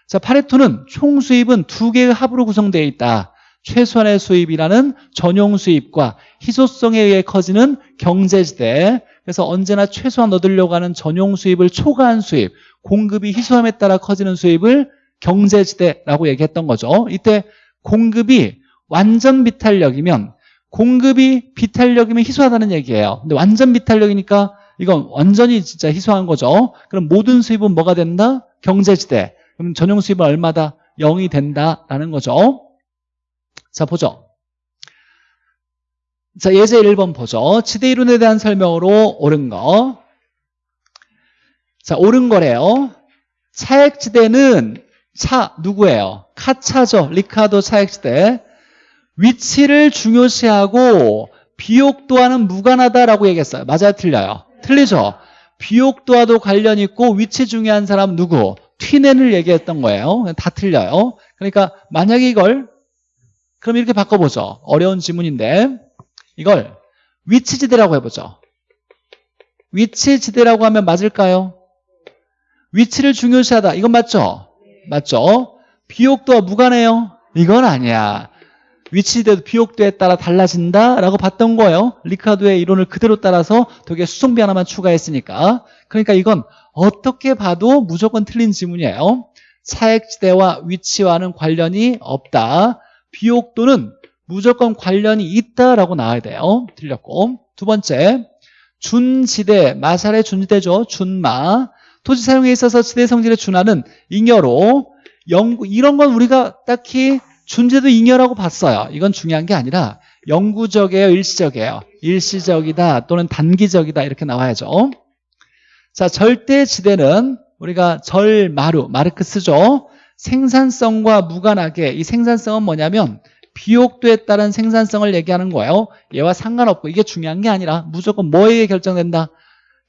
자, 파레토는 총 수입은 두 개의 합으로 구성되어 있다. 최소한의 수입이라는 전용 수입과 희소성에 의해 커지는 경제지대 그래서 언제나 최소한 얻으려고 하는 전용 수입을 초과한 수입 공급이 희소함에 따라 커지는 수입을 경제지대라고 얘기했던 거죠 이때 공급이 완전 비탄력이면 공급이 비탄력이면 희소하다는 얘기예요 근데 완전 비탄력이니까 이건 완전히 진짜 희소한 거죠 그럼 모든 수입은 뭐가 된다? 경제지대 그럼 전용 수입은 얼마다? 0이 된다라는 거죠 자, 보죠. 자, 예제 1번 보죠. 지대 이론에 대한 설명으로 옳은 거. 자, 옳은 거래요. 차액지대는 차 누구예요? 카차죠. 리카도 차액지대. 위치를 중요시하고 비옥 도와는 무관하다라고 얘기했어요. 맞아요? 틀려요? 틀리죠? 비옥 도와도 관련 있고 위치 중요한 사람 누구? 튀넨을 얘기했던 거예요. 다 틀려요. 그러니까 만약에 이걸 그럼 이렇게 바꿔보죠. 어려운 지문인데 이걸 위치지대라고 해보죠. 위치지대라고 하면 맞을까요? 위치를 중요시하다. 이건 맞죠? 맞죠? 비옥도와 무관해요? 이건 아니야. 위치지대도 비옥도에 따라 달라진다라고 봤던 거예요. 리카도의 이론을 그대로 따라서 되게 수송비 하나만 추가했으니까. 그러니까 이건 어떻게 봐도 무조건 틀린 지문이에요. 차액지대와 위치와는 관련이 없다. 비옥도는 무조건 관련이 있다라고 나와야 돼요. 틀렸고. 두 번째, 준지대, 마샬의 준지대죠. 준마. 토지 사용에 있어서 지대 성질의 준하는 잉여로 영구, 이런 건 우리가 딱히 준지도 잉여라고 봤어요. 이건 중요한 게 아니라 영구적이에요, 일시적이에요. 일시적이다 또는 단기적이다 이렇게 나와야죠. 자, 절대 지대는 우리가 절마루, 마르크스죠. 생산성과 무관하게 이 생산성은 뭐냐면 비옥도에 따른 생산성을 얘기하는 거예요. 얘와 상관없고 이게 중요한 게 아니라 무조건 뭐에 의해 결정된다.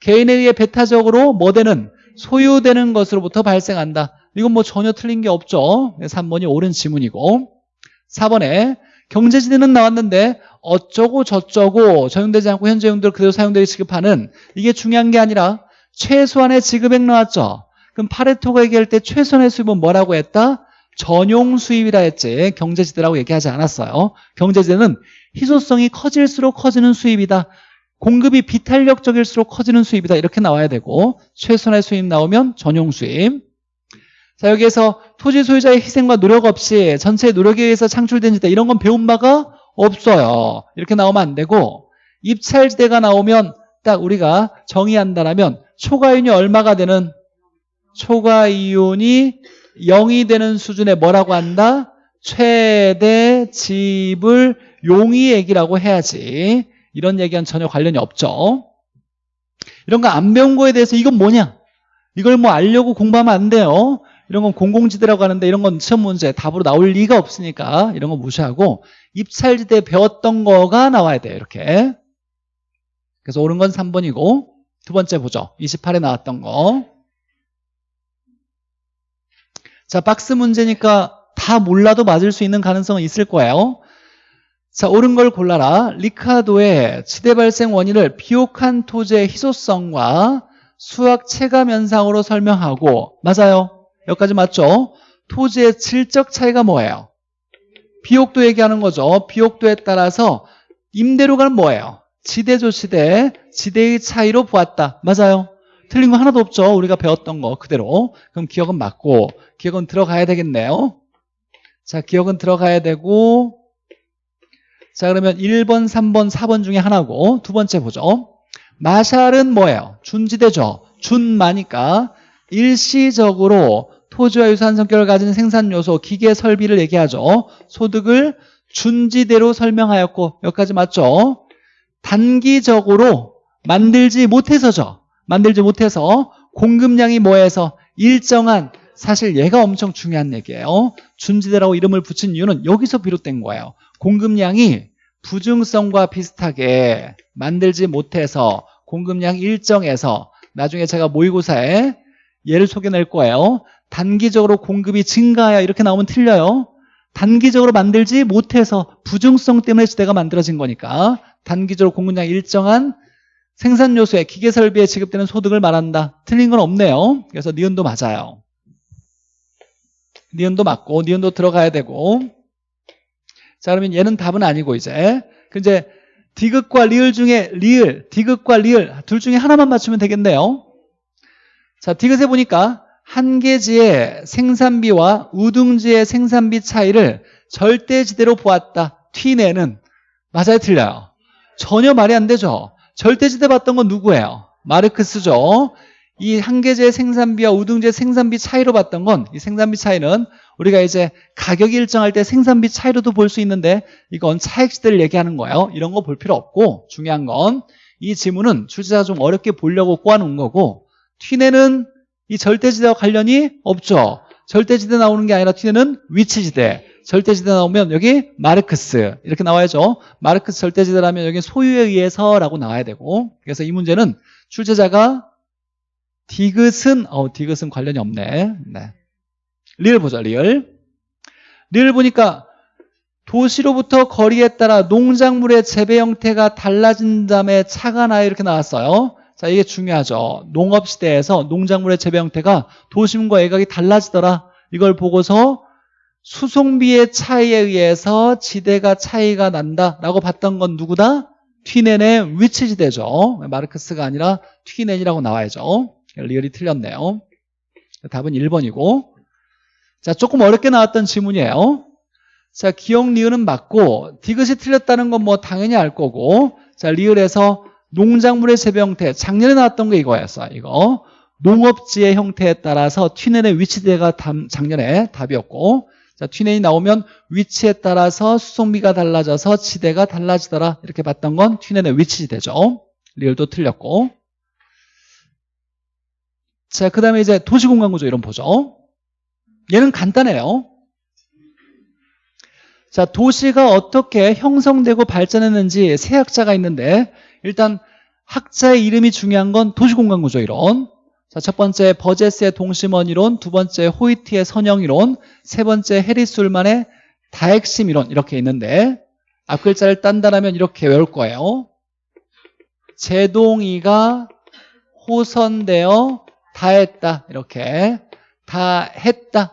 개인에 의해 배타적으로 뭐 되는 소유되는 것으로부터 발생한다. 이건 뭐 전혀 틀린 게 없죠. 3번이 옳은 지문이고 4번에 경제지대는 나왔는데 어쩌고 저쩌고 적용되지 않고 현재 용도로 그대로 사용되게 지급하는 이게 중요한 게 아니라 최소한의 지급액 나왔죠. 그럼 파레토가 얘기할 때 최소한의 수입은 뭐라고 했다? 전용 수입이라 했지 경제지대라고 얘기하지 않았어요. 경제지대는 희소성이 커질수록 커지는 수입이다. 공급이 비탄력적일수록 커지는 수입이다. 이렇게 나와야 되고 최소한의 수입 나오면 전용 수입. 자 여기에서 토지 소유자의 희생과 노력 없이 전체의 노력에 의해서 창출된 지대 이런 건 배운 바가 없어요. 이렇게 나오면 안 되고 입찰지대가 나오면 딱 우리가 정의한다면 초과이윤이 얼마가 되는 초과이윤이 0이 되는 수준의 뭐라고 한다? 최대 지불 용이액이라고 해야지. 이런 얘기는 전혀 관련이 없죠. 이런 거 안 배운 거에 대해서 이건 뭐냐? 이걸 뭐 알려고 공부하면 안 돼요. 이런 건 공공지대라고 하는데 이런 건 시험 문제 답으로 나올 리가 없으니까 이런 거 무시하고 입찰지대 배웠던 거가 나와야 돼요 이렇게. 그래서 옳은 건 3번이고 두 번째 보죠. 28에 나왔던 거 자, 박스 문제니까 다 몰라도 맞을 수 있는 가능성은 있을 거예요. 자, 옳은 걸 골라라. 리카도의 지대 발생 원인을 비옥한 토지의 희소성과 수학 체감 현상으로 설명하고 맞아요. 여기까지 맞죠? 토지의 질적 차이가 뭐예요? 비옥도 얘기하는 거죠. 비옥도에 따라서 임대료가 뭐예요? 지대조 시대, 지대의 차이로 보았다. 맞아요. 틀린 거 하나도 없죠. 우리가 배웠던 거 그대로. 그럼 기억은 맞고 기억은 들어가야 되겠네요. 자, 기억은 들어가야 되고 자, 그러면 1번, 3번, 4번 중에 하나고 두 번째 보죠. 마샬은 뭐예요? 준지대죠. 준마니까 일시적으로 토지와 유사한 성격을 가진 생산 요소, 기계 설비를 얘기하죠. 소득을 준지대로 설명하였고 여기까지 맞죠? 단기적으로 만들지 못해서죠. 만들지 못해서 공급량이 뭐해서 일정한 사실 얘가 엄청 중요한 얘기예요. 준지대라고 이름을 붙인 이유는 여기서 비롯된 거예요. 공급량이 부증성과 비슷하게 만들지 못해서 공급량 일정에서 나중에 제가 모의고사에 예를 소개낼 거예요. 단기적으로 공급이 증가하여 이렇게 나오면 틀려요. 단기적으로 만들지 못해서 부증성 때문에 지대가 만들어진 거니까 단기적으로 공급량 일정한 생산 요소에 기계 설비에 지급되는 소득을 말한다. 틀린 건 없네요. 그래서 니은도 맞아요. 니은도 맞고 니은도 들어가야 되고 자 그러면 얘는 답은 아니고 이제 그 이제 디귿과 리을 중에 리을, 디귿과 리을 둘 중에 하나만 맞추면 되겠네요. 자 디귿에 보니까 한 개지의 생산비와 우등지의 생산비 차이를 절대지대로 보았다. T내는 맞아요 틀려요? 전혀 말이 안 되죠. 절대지대 봤던 건 누구예요? 마르크스죠. 이 한계제 생산비와 우등제 생산비 차이로 봤던 건 이 생산비 차이는 우리가 이제 가격이 일정할 때 생산비 차이로도 볼 수 있는데 이건 차액시대를 얘기하는 거예요. 이런 거 볼 필요 없고 중요한 건 이 지문은 출제자가 좀 어렵게 보려고 꼬아놓은 거고 튀내는 이 절대지대와 관련이 없죠. 절대지대 나오는 게 아니라 튀내는 위치지대. 절대지대 나오면 여기 마르크스 이렇게 나와야죠. 마르크스 절대지대라면 여기 소유에 의해서라고 나와야 되고 그래서 이 문제는 출제자가 디귿은 어 디귿은 관련이 없네. 네. 리을 보자 리을. 리을 보니까 도시로부터 거리에 따라 농작물의 재배 형태가 달라진 다음에 차가 나요 이렇게 나왔어요. 자 이게 중요하죠. 농업시대에서 농작물의 재배 형태가 도심과 외곽이 달라지더라. 이걸 보고서 수송비의 차이에 의해서 지대가 차이가 난다라고 봤던 건 누구다? 튀넨의 위치지대죠. 마르크스가 아니라 튀넨이라고 나와야죠. 리얼이 틀렸네요. 답은 1번이고. 자 조금 어렵게 나왔던 지문이에요. 자 기억 리을은 맞고 디귿이 틀렸다는 건 뭐 당연히 알 거고. 자 리을에서 농작물의 재배 형태 작년에 나왔던 게 이거였어 이거. 농업지의 형태에 따라서 튀넨의 위치대가 작년에 답이었고. 자 튀넨이 나오면 위치에 따라서 수송비가 달라져서 지대가 달라지더라 이렇게 봤던 건 튀넨의 위치지대죠. 리을도 틀렸고 자, 그 다음에 이제 도시공간 구조 이런 보죠. 얘는 간단해요. 자, 도시가 어떻게 형성되고 발전했는지 세 학자가 있는데 일단 학자의 이름이 중요한 건 도시공간 구조 이론. 자, 첫 번째 버제스의 동심원 이론, 두 번째 호이트의 선형 이론, 세 번째 해리술만의 다핵심 이론 이렇게 있는데 앞 글자를 딴다라면 이렇게 외울 거예요. 제동이가 호선되어 다 했다 이렇게 다 했다.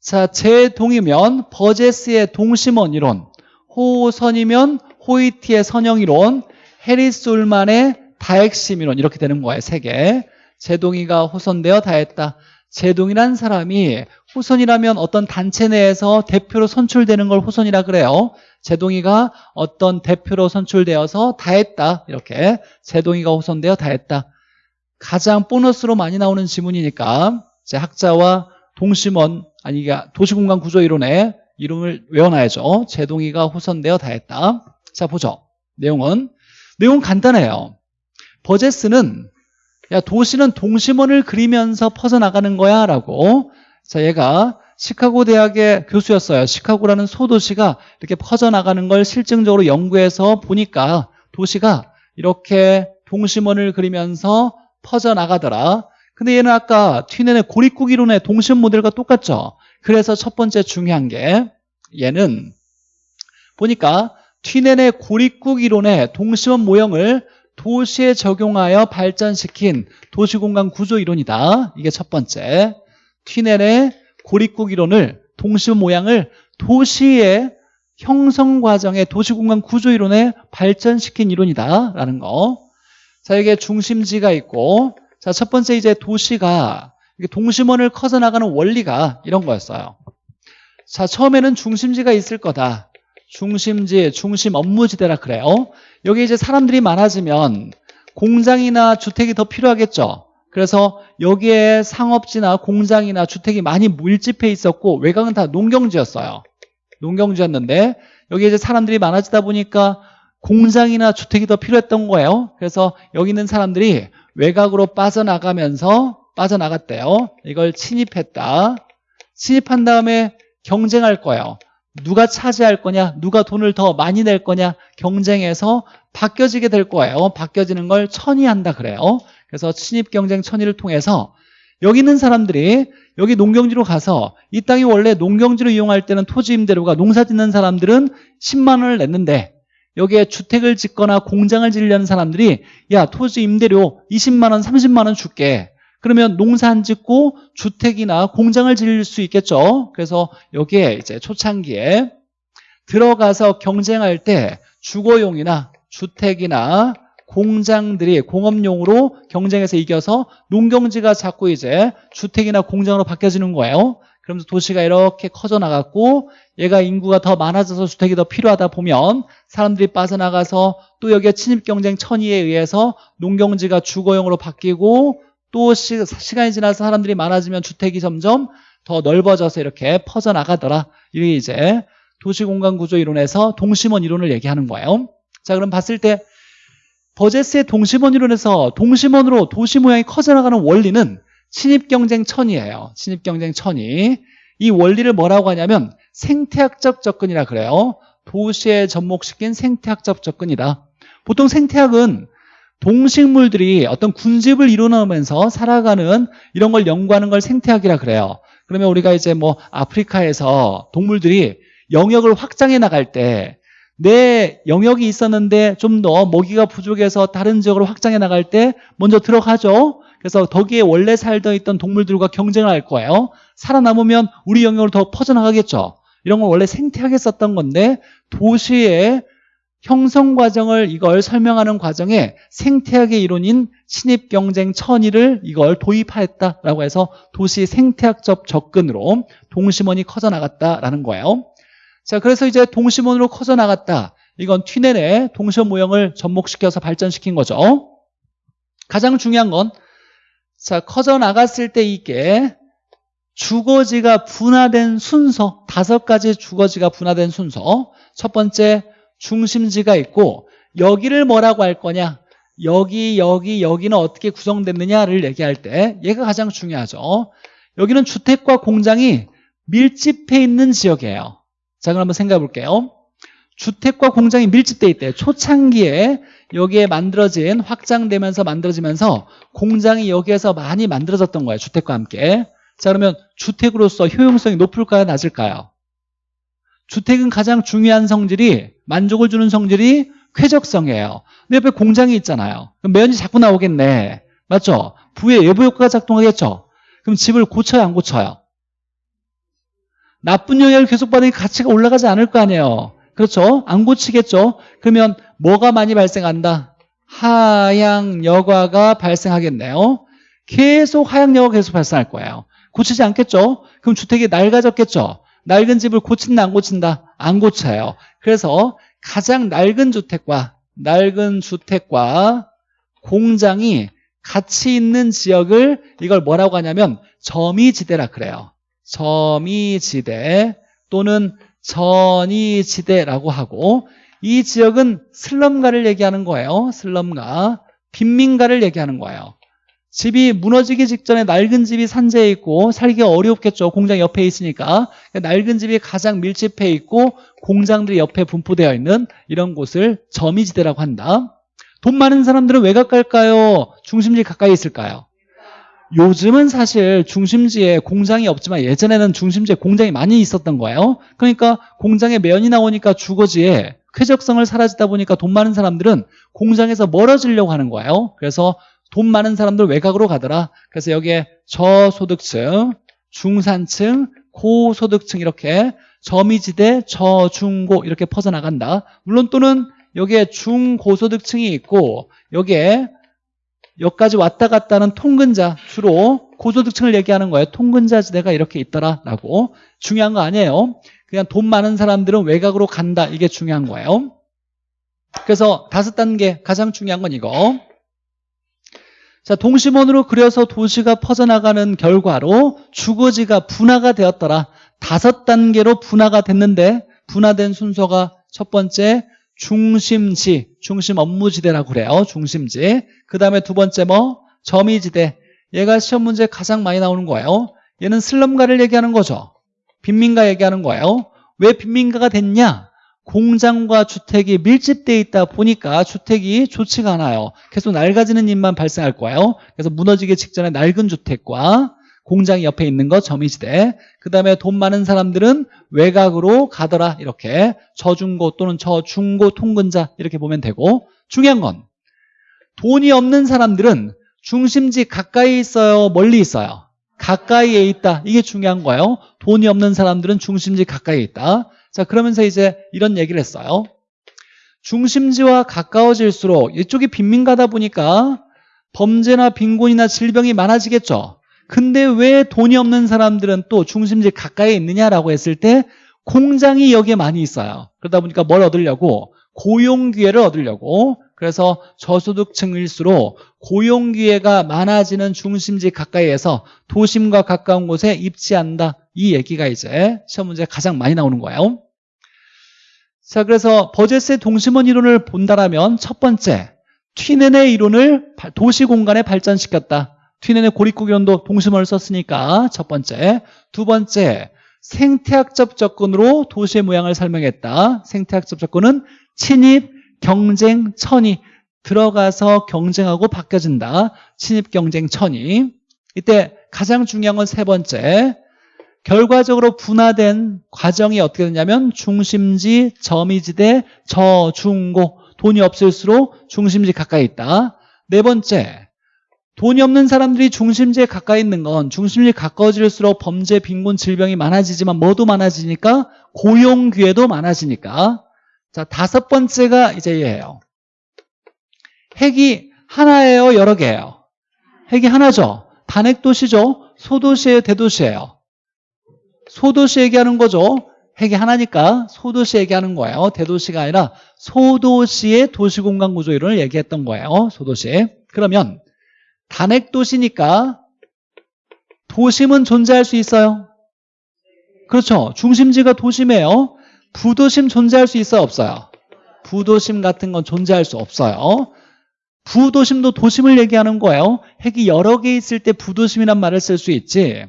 자, 제동이면 버제스의 동심원 이론, 호선이면 호이티의 선형 이론, 해리스 울만의 다핵심 이론 이렇게 되는 거예요. 세 개. 제동이가 호선되어 다 했다. 제동이란 사람이 호선이라면 어떤 단체 내에서 대표로 선출되는 걸 호선이라 그래요. 제동이가 어떤 대표로 선출되어서 다 했다. 이렇게 제동이가 호선되어 다 했다. 가장 보너스로 많이 나오는 지문이니까 제 학자와 동심원 아니 도시공간 구조 이론의 이름을 외워놔야죠. 제동이가 호선되어 다 했다. 자 보죠. 내용은 내용 간단해요. 버제스는 야 도시는 동심원을 그리면서 퍼져나가는 거야 라고 자 얘가 시카고 대학의 교수였어요. 시카고라는 소도시가 이렇게 퍼져나가는 걸 실증적으로 연구해서 보니까 도시가 이렇게 동심원을 그리면서 퍼져나가더라. 근데 얘는 아까 튀넨의 고립국 이론의 동심 모델과 똑같죠. 그래서 첫 번째 중요한 게 얘는 보니까 튀넨의 고립국 이론의 동심원 모형을 도시에 적용하여 발전시킨 도시공간 구조 이론이다. 이게 첫 번째. 튀넨의 고립국 이론을 동심 모양을 도시의 형성 과정의 도시공간 구조 이론에 발전시킨 이론이다라는 거. 자, 이게 중심지가 있고 자, 첫 번째 이제 도시가 동심원을 커져 나가는 원리가 이런 거였어요. 자, 처음에는 중심지가 있을 거다. 중심지, 중심 업무지대라 그래요. 여기 이제 사람들이 많아지면 공장이나 주택이 더 필요하겠죠. 그래서 여기에 상업지나 공장이나 주택이 많이 밀집해 있었고 외곽은 다 농경지였어요. 농경지였는데 여기 이제 사람들이 많아지다 보니까 공장이나 주택이 더 필요했던 거예요. 그래서 여기 있는 사람들이 외곽으로 빠져나가면서 빠져나갔대요. 이걸 침입했다. 침입한 다음에 경쟁할 거예요. 누가 차지할 거냐, 누가 돈을 더 많이 낼 거냐 경쟁해서 바뀌어지게 될 거예요. 바뀌어지는 걸 천의한다 그래요. 그래서 침입 경쟁 천의를 통해서 여기 있는 사람들이 여기 농경지로 가서 이 땅이 원래 농경지로 이용할 때는 토지 임대료가 농사 짓는 사람들은 10만 원을 냈는데 여기에 주택을 짓거나 공장을 지으려는 사람들이 야 토지 임대료 20만 원 30만 원 줄게. 그러면 농사 안 짓고 주택이나 공장을 지을 수 있겠죠? 그래서 여기에 이제 초창기에 들어가서 경쟁할 때 주거용이나 주택이나 공장들이 공업용으로 경쟁해서 이겨서 농경지가 자꾸 이제 주택이나 공장으로 바뀌어지는 거예요 그러면서 도시가 이렇게 커져 나갔고 얘가 인구가 더 많아져서 주택이 더 필요하다 보면 사람들이 빠져나가서 또 여기에 침입 경쟁 천의에 의해서 농경지가 주거용으로 바뀌고 또 시, 간이 지나서 사람들이 많아지면 주택이 점점 더 넓어져서 이렇게 퍼져나가더라. 이게 이제 도시공간구조 이론에서 동심원 이론을 얘기하는 거예요. 자 그럼 봤을 때 버제스의 동심원 이론에서 동심원으로 도시 모양이 커져나가는 원리는 신입 경쟁 천이에요. 신입 경쟁 천이. 이 원리를 뭐라고 하냐면 생태학적 접근이라 그래요. 도시에 접목시킨 생태학적 접근이다. 보통 생태학은 동식물들이 어떤 군집을 이루어내면서 살아가는 이런 걸 연구하는 걸 생태학이라 그래요. 그러면 우리가 이제 뭐 아프리카에서 동물들이 영역을 확장해 나갈 때 내 영역이 있었는데 좀 더 먹이가 부족해서 다른 지역으로 확장해 나갈 때 먼저 들어가죠. 그래서 거기에 원래 살던 있던 동물들과 경쟁을 할 거예요. 살아남으면 우리 영역으로 더 퍼져나가겠죠. 이런 건 원래 생태학에 썼던 건데 도시의 형성 과정을 이걸 설명하는 과정에 생태학의 이론인 신입 경쟁 천의를 이걸 도입하였다라고 해서 도시 생태학적 접근으로 동심원이 커져나갔다라는 거예요. 자, 그래서 이제 동심원으로 커져나갔다. 이건 튀넨의 동심 모형을 접목시켜서 발전시킨 거죠. 가장 중요한 건 자, 커져 나갔을 때 이게 주거지가 분화된 순서 다섯 가지 주거지가 분화된 순서. 첫 번째 중심지가 있고 여기를 뭐라고 할 거냐? 여기 여기 여기는 어떻게 구성됐느냐를 얘기할 때 얘가 가장 중요하죠. 여기는 주택과 공장이 밀집해 있는 지역이에요. 자 그럼 한번 생각해 볼게요. 주택과 공장이 밀집돼 있대요 초창기에 여기에 만들어진 확장되면서 만들어지면서 공장이 여기에서 많이 만들어졌던 거예요 주택과 함께 자 그러면 주택으로서 효용성이 높을까요 낮을까요 주택은 가장 중요한 성질이 만족을 주는 성질이 쾌적성이에요. 근데 옆에 공장이 있잖아요. 그럼 매연이 자꾸 나오겠네. 맞죠? 부의 외부 효과가 작동하겠죠? 그럼 집을 고쳐야 안 고쳐요? 나쁜 영향을 계속 받으니 가치가 올라가지 않을 거 아니에요. 그렇죠? 안 고치겠죠? 그러면 뭐가 많이 발생한다? 하향 여과가 발생하겠네요. 계속 하향 여과가 계속 발생할 거예요. 고치지 않겠죠? 그럼 주택이 낡아졌겠죠? 낡은 집을 고친다 안 고친다? 안 고쳐요. 그래서 가장 낡은 주택과 낡은 주택과 공장이 같이 있는 지역을 이걸 뭐라고 하냐면 점이지대라 그래요. 점이지대 또는 전이지대라고 하고 이 지역은 슬럼가를 얘기하는 거예요. 슬럼가, 빈민가를 얘기하는 거예요. 집이 무너지기 직전에 낡은 집이 산재해 있고 살기가 어렵겠죠. 공장 옆에 있으니까. 낡은 집이 가장 밀집해 있고 공장들이 옆에 분포되어 있는 이런 곳을 점이지대라고 한다. 돈 많은 사람들은 왜 가까울까요? 중심지 가까이 있을까요? 요즘은 사실 중심지에 공장이 없지만 예전에는 중심지에 공장이 많이 있었던 거예요. 그러니까 공장에 면이 나오니까 주거지에 쾌적성을 사라지다 보니까 돈 많은 사람들은 공장에서 멀어지려고 하는 거예요. 그래서 돈 많은 사람들 외곽으로 가더라. 그래서 여기에 저소득층, 중산층, 고소득층 이렇게 점이지대, 저중고 이렇게 퍼져나간다. 물론 또는 여기에 중고소득층이 있고 여기에 여기까지 왔다 갔다 하는 통근자 주로 고소득층을 얘기하는 거예요. 통근자 지대가 이렇게 있더라라고 중요한 거 아니에요. 그냥 돈 많은 사람들은 외곽으로 간다. 이게 중요한 거예요. 그래서 다섯 단계 가장 중요한 건 이거. 자, 동심원으로 그려서 도시가 퍼져나가는 결과로 주거지가 분화가 되었더라. 다섯 단계로 분화가 됐는데 분화된 순서가 첫 번째 중심지, 중심 업무지대라고 그래요. 중심지. 그 다음에 두 번째 뭐? 점이지대. 얘가 시험 문제에 가장 많이 나오는 거예요. 얘는 슬럼가를 얘기하는 거죠. 빈민가 얘기하는 거예요. 왜 빈민가가 됐냐? 공장과 주택이 밀집되어 있다 보니까 주택이 좋지가 않아요. 계속 낡아지는 일만 발생할 거예요. 그래서 무너지기 직전에 낡은 주택과 공장이 옆에 있는 거 점이지대 그 다음에 돈 많은 사람들은 외곽으로 가더라 이렇게. 저중고 또는 저중고 통근자 이렇게 보면 되고. 중요한 건 돈이 없는 사람들은 중심지 가까이 있어요 멀리 있어요? 가까이에 있다. 이게 중요한 거예요. 돈이 없는 사람들은 중심지 가까이에 있다. 자 그러면서 이제 이런 얘기를 했어요. 중심지와 가까워질수록 이쪽이 빈민가다 보니까 범죄나 빈곤이나 질병이 많아지겠죠 근데 왜 돈이 없는 사람들은 또 중심지 가까이에 있느냐라고 했을 때 공장이 여기에 많이 있어요. 그러다 보니까 뭘 얻으려고? 고용 기회를 얻으려고. 그래서 저소득층일수록 고용 기회가 많아지는 중심지 가까이에서 도심과 가까운 곳에 입지한다. 이 얘기가 이제 시험 문제에 가장 많이 나오는 거예요. 자, 그래서 버젯의 동심원 이론을 본다라면 첫 번째, 튀넨의 이론을 도시 공간에 발전시켰다. 튀넨의 고립구견도 동심원을 썼으니까 첫 번째 두 번째 생태학적 접근으로 도시의 모양을 설명했다. 생태학적 접근은 침입, 경쟁, 천이 들어가서 경쟁하고 바뀌어진다. 침입, 경쟁, 천이. 이때 가장 중요한 건 세 번째 결과적으로 분화된 과정이 어떻게 되냐면 중심지, 점이지대, 저 중 고 돈이 없을수록 중심지 가까이 있다. 네 번째 돈이 없는 사람들이 중심지에 가까이 있는 건 중심지에 가까워질수록 범죄, 빈곤, 질병이 많아지지만 뭐도 많아지니까? 고용 기회도 많아지니까. 자 다섯 번째가 이제 얘예요. 핵이 하나예요 여러 개예요? 핵이 하나죠. 단핵도시죠. 소도시예요 대도시예요? 소도시 얘기하는 거죠. 핵이 하나니까 소도시 얘기하는 거예요. 대도시가 아니라 소도시의 도시공간 구조 이론을 얘기했던 거예요 소도시. 그러면 단핵 도시니까 도심은 존재할 수 있어요? 그렇죠. 중심지가 도심이에요. 부도심 존재할 수 있어요? 없어요? 부도심 같은 건 존재할 수 없어요. 부도심도 도심을 얘기하는 거예요. 핵이 여러 개 있을 때 부도심이란 말을 쓸 수 있지.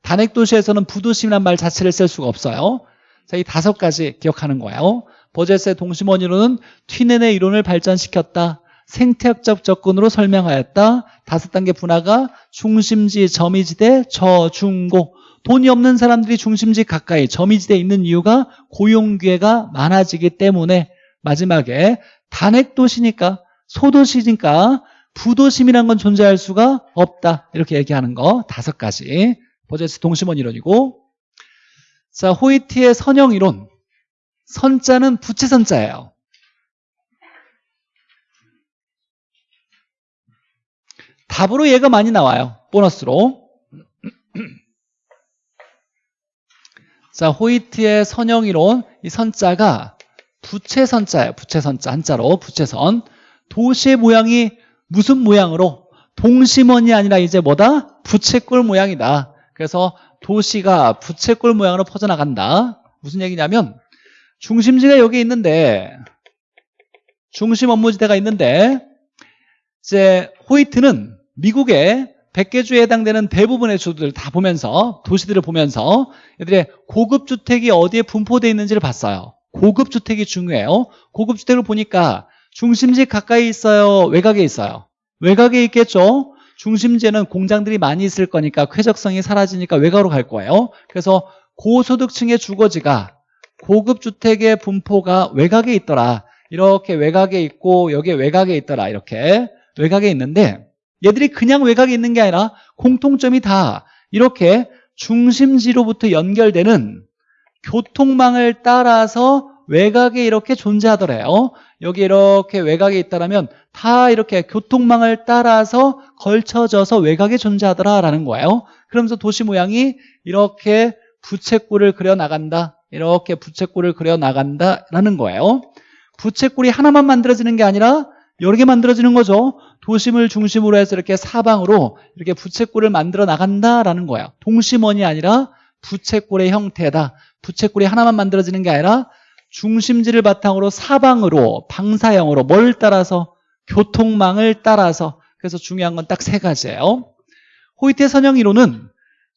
단핵 도시에서는 부도심이란 말 자체를 쓸 수가 없어요. 자, 이 다섯 가지 기억하는 거예요. 버젯의 동심원이론은 튀넨의 이론을 발전시켰다. 생태학적 접근으로 설명하였다. 다섯 단계 분화가 중심지, 점이지대, 저중고. 돈이 없는 사람들이 중심지 가까이 점이지대에 있는 이유가 고용 기회가 많아지기 때문에. 마지막에 단핵 도시니까 소도시니까 부도심이란 건 존재할 수가 없다. 이렇게 얘기하는 거 다섯 가지. 버제스 동심원 이론이고. 자 호이티의 선형 이론. 선자는 부채선자예요 답으로 얘가 많이 나와요. 보너스로. 자 호이티의 선형 이론. 이 선자가 부채선자예요. 부채선자 한자로. 부채선. 도시의 모양이 무슨 모양으로? 동심원이 아니라 이제 뭐다? 부채꼴 모양이다. 그래서 도시가 부채꼴 모양으로 퍼져나간다. 무슨 얘기냐면 중심지가 여기 있는데 중심 업무지대가 있는데 이제 호이트는 미국의 100개 주에 해당되는 대부분의 주들 다 보면서 도시들을 보면서 얘들의 고급 주택이 어디에 분포되어 있는지를 봤어요. 고급 주택이 중요해요. 고급 주택을 보니까 중심지 가까이 있어요. 외곽에 있어요. 외곽에 있겠죠. 중심지에는 공장들이 많이 있을 거니까 쾌적성이 사라지니까 외곽으로 갈 거예요. 그래서 고소득층의 주거지가 고급 주택의 분포가 외곽에 있더라. 이렇게 외곽에 있고 여기에 외곽에 있더라. 이렇게 외곽에 있는데 얘들이 그냥 외곽에 있는 게 아니라 공통점이 다 이렇게 중심지로부터 연결되는 교통망을 따라서 외곽에 이렇게 존재하더래요. 여기 이렇게 외곽에 있다면 다 이렇게 교통망을 따라서 걸쳐져서 외곽에 존재하더라라는 거예요. 그러면서 도시 모양이 이렇게 부채꼴을 그려 나간다. 이렇게 부채꼴을 그려 나간다라는 거예요. 부채꼴이 하나만 만들어지는 게 아니라 여러 개 만들어지는 거죠. 도심을 중심으로 해서 이렇게 사방으로 이렇게 부채꼴을 만들어 나간다라는 거예요. 동심원이 아니라 부채꼴의 형태다. 부채꼴이 하나만 만들어지는 게 아니라 중심지를 바탕으로 사방으로 방사형으로 뭘 따라서 교통망을 따라서 그래서 중요한 건 딱 세 가지예요. 호이테 선형 이론은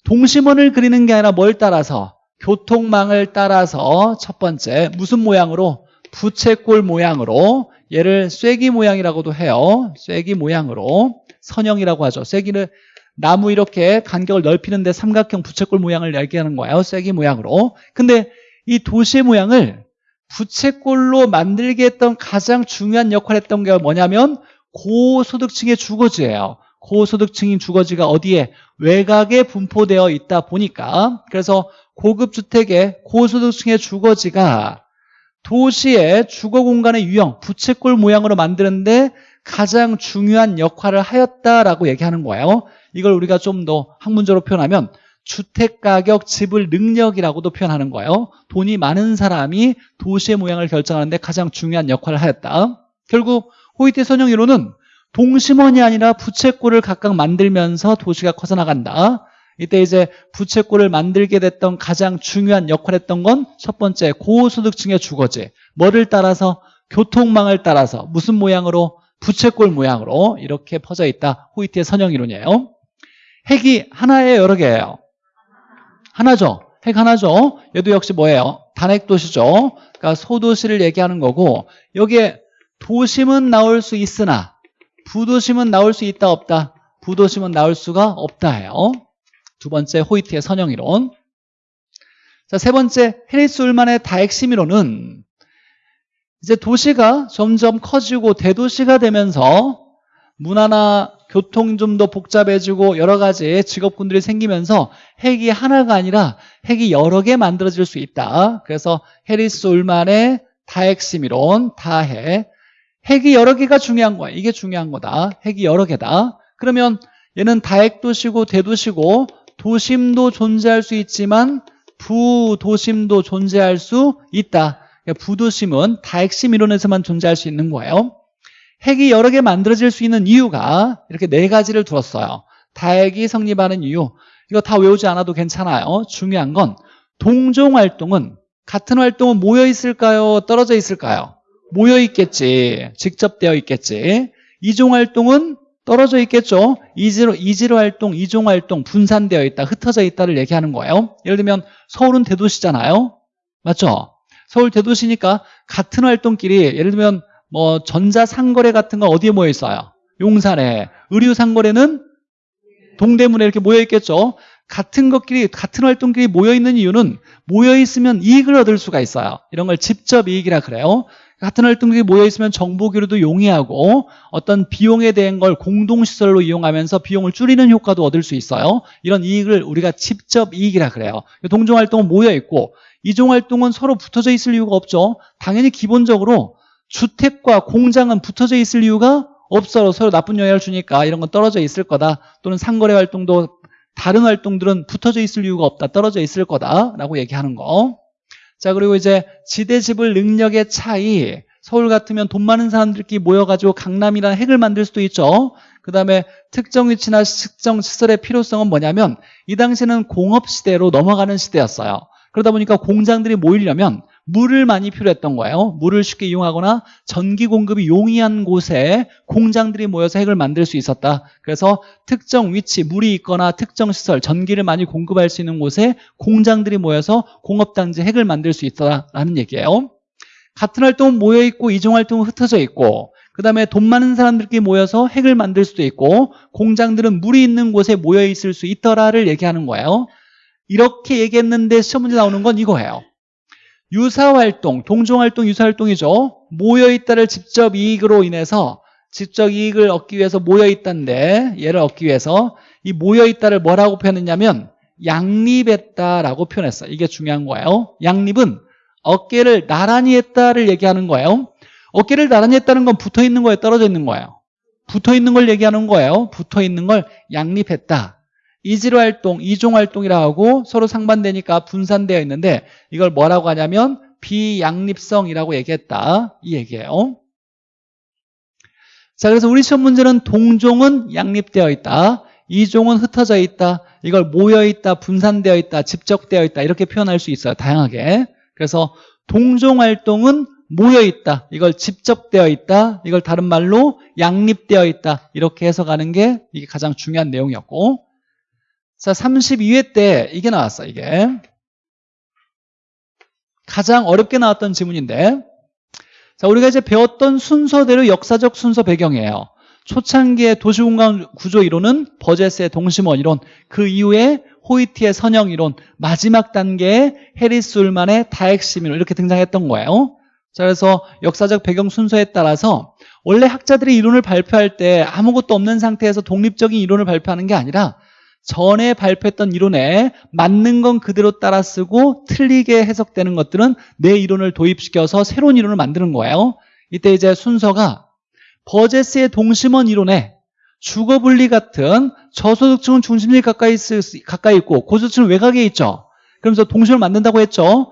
동심원을 그리는 게 아니라 뭘 따라서 교통망을 따라서 첫 번째 무슨 모양으로 부채꼴 모양으로 얘를 쐐기 모양이라고도 해요. 쐐기 모양으로 선형이라고 하죠. 쐐기는 나무 이렇게 간격을 넓히는데 삼각형 부채꼴 모양을 얘기하는 거예요. 쐐기 모양으로. 근데 이 도시의 모양을 부채꼴로 만들게 했던 가장 중요한 역할을 했던 게 뭐냐면 고소득층의 주거지예요. 고소득층인 주거지가 어디에 외곽에 분포되어 있다 보니까 그래서 고급 주택의 고소득층의 주거지가 도시의 주거 공간의 유형, 부채꼴 모양으로 만드는데 가장 중요한 역할을 하였다라고 얘기하는 거예요. 이걸 우리가 좀 더 학문적으로 표현하면 주택가격 지불 능력이라고도 표현하는 거예요. 돈이 많은 사람이 도시의 모양을 결정하는데 가장 중요한 역할을 하였다. 결국 호이트 선형 이론은 동심원이 아니라 부채꼴을 각각 만들면서 도시가 커져나간다. 이때 이제 부채꼴을 만들게 됐던 가장 중요한 역할을 했던 건 첫 번째 고소득층의 주거지. 뭐를 따라서 교통망을 따라서 무슨 모양으로 부채꼴 모양으로 이렇게 퍼져 있다. 호이트의 선형 이론이에요. 핵이 하나예요, 여러 개예요. 하나죠. 핵 하나죠. 얘도 역시 뭐예요? 단핵 도시죠. 그러니까 소도시를 얘기하는 거고 여기에 도심은 나올 수 있으나 부도심은 나올 수 있다 없다. 부도심은 나올 수가 없다예요. 두 번째 호이트의 선형이론. 자, 세 번째 해리스 울만의 다핵심이론은 이제 도시가 점점 커지고 대도시가 되면서 문화나 교통 좀 더 복잡해지고 여러 가지 직업군들이 생기면서 핵이 하나가 아니라 핵이 여러 개 만들어질 수 있다. 그래서 해리스 울만의 다핵심이론, 다핵. 핵이 여러 개가 중요한 거야. 이게 중요한 거다. 핵이 여러 개다. 그러면 얘는 다핵도시고 대도시고 도심도 존재할 수 있지만 부도심도 존재할 수 있다. 그러니까 부도심은 다핵심 이론에서만 존재할 수 있는 거예요. 핵이 여러 개 만들어질 수 있는 이유가 이렇게 네 가지를 두었어요. 다핵이 성립하는 이유. 이거 다 외우지 않아도 괜찮아요. 중요한 건 동종 활동은 같은 활동은 모여 있을까요? 떨어져 있을까요? 모여 있겠지. 직접 되어 있겠지. 이종 활동은 떨어져 있겠죠. 이지로, 이지로 활동, 이종 활동 분산되어 있다, 흩어져 있다를 얘기하는 거예요. 예를 들면 서울은 대도시잖아요. 맞죠? 서울 대도시니까 같은 활동끼리 예를 들면 뭐 전자상거래 같은 건 어디에 모여 있어요? 용산에. 의류상거래는 동대문에 이렇게 모여 있겠죠. 같은 것끼리 같은 활동끼리 모여 있는 이유는 모여 있으면 이익을 얻을 수가 있어요. 이런 걸 직접 이익이라 그래요. 같은 활동들이 모여 있으면 정보 교류도 용이하고 어떤 비용에 대한 걸 공동시설로 이용하면서 비용을 줄이는 효과도 얻을 수 있어요. 이런 이익을 우리가 직접 이익이라 그래요. 동종활동은 모여 있고 이종활동은 서로 붙어져 있을 이유가 없죠. 당연히 기본적으로 주택과 공장은 붙어져 있을 이유가 없어 서로 나쁜 영향을 주니까 이런 건 떨어져 있을 거다. 또는 상거래 활동도 다른 활동들은 붙어져 있을 이유가 없다. 떨어져 있을 거다라고 얘기하는 거. 자 그리고 이제 지대지불 능력의 차이 서울 같으면 돈 많은 사람들끼리 모여가지고 강남이라는 핵을 만들 수도 있죠. 그 다음에 특정 위치나 특정 시설의 필요성은 뭐냐면 이 당시에는 공업시대로 넘어가는 시대였어요. 그러다 보니까 공장들이 모이려면 물을 많이 필요했던 거예요. 물을 쉽게 이용하거나 전기 공급이 용이한 곳에 공장들이 모여서 핵을 만들 수 있었다. 그래서 특정 위치, 물이 있거나 특정 시설, 전기를 많이 공급할 수 있는 곳에 공장들이 모여서 공업단지 핵을 만들 수 있다라는 얘기예요. 같은 활동은 모여있고 이종 활동은 흩어져 있고 그 다음에 돈 많은 사람들끼리 모여서 핵을 만들 수도 있고 공장들은 물이 있는 곳에 모여있을 수 있더라를 얘기하는 거예요. 이렇게 얘기했는데 시험 문제 나오는 건 이거예요 유사활동, 동종활동, 유사활동이죠. 모여있다를 직접 이익으로 인해서 직접 이익을 얻기 위해서 모여있다인데 얘를 얻기 위해서 이 모여있다를 뭐라고 표현했냐면 양립했다라고 표현했어요. 이게 중요한 거예요. 양립은 어깨를 나란히 했다를 얘기하는 거예요. 어깨를 나란히 했다는 건 붙어있는 거에 떨어져 있는 거예요. 붙어있는 걸 얘기하는 거예요. 붙어있는 걸 양립했다. 이지로 활동, 이종 활동이라고 하고 서로 상반되니까 분산되어 있는데 이걸 뭐라고 하냐면 비양립성이라고 얘기했다. 이 얘기예요. 자, 그래서 우리 시험 문제는 동종은 양립되어 있다. 이종은 흩어져 있다. 이걸 모여 있다, 분산되어 있다, 집적되어 있다. 이렇게 표현할 수 있어요. 다양하게. 그래서 동종 활동은 모여 있다. 이걸 집적되어 있다. 이걸 다른 말로 양립되어 있다. 이렇게 해석하는 게 이게 가장 중요한 내용이었고 자, 32회 때 이게 나왔어, 이게. 가장 어렵게 나왔던 지문인데. 자, 우리가 이제 배웠던 순서대로 역사적 순서 배경이에요. 초창기의 도시공간 구조 이론은 버제스의 동심원 이론, 그 이후에 호이티의 선형 이론, 마지막 단계에 해리스 울만의 다핵심 이론 이렇게 등장했던 거예요. 자, 그래서 역사적 배경 순서에 따라서 원래 학자들이 이론을 발표할 때 아무것도 없는 상태에서 독립적인 이론을 발표하는 게 아니라 전에 발표했던 이론에 맞는 건 그대로 따라 쓰고 틀리게 해석되는 것들은 내 이론을 도입시켜서 새로운 이론을 만드는 거예요. 이때 이제 순서가 버제스의 동심원 이론에 주거분리 같은 저소득층은 중심지 가까이, 가까이 있고 고소득층은 외곽에 있죠. 그러면서 동심을 만든다고 했죠.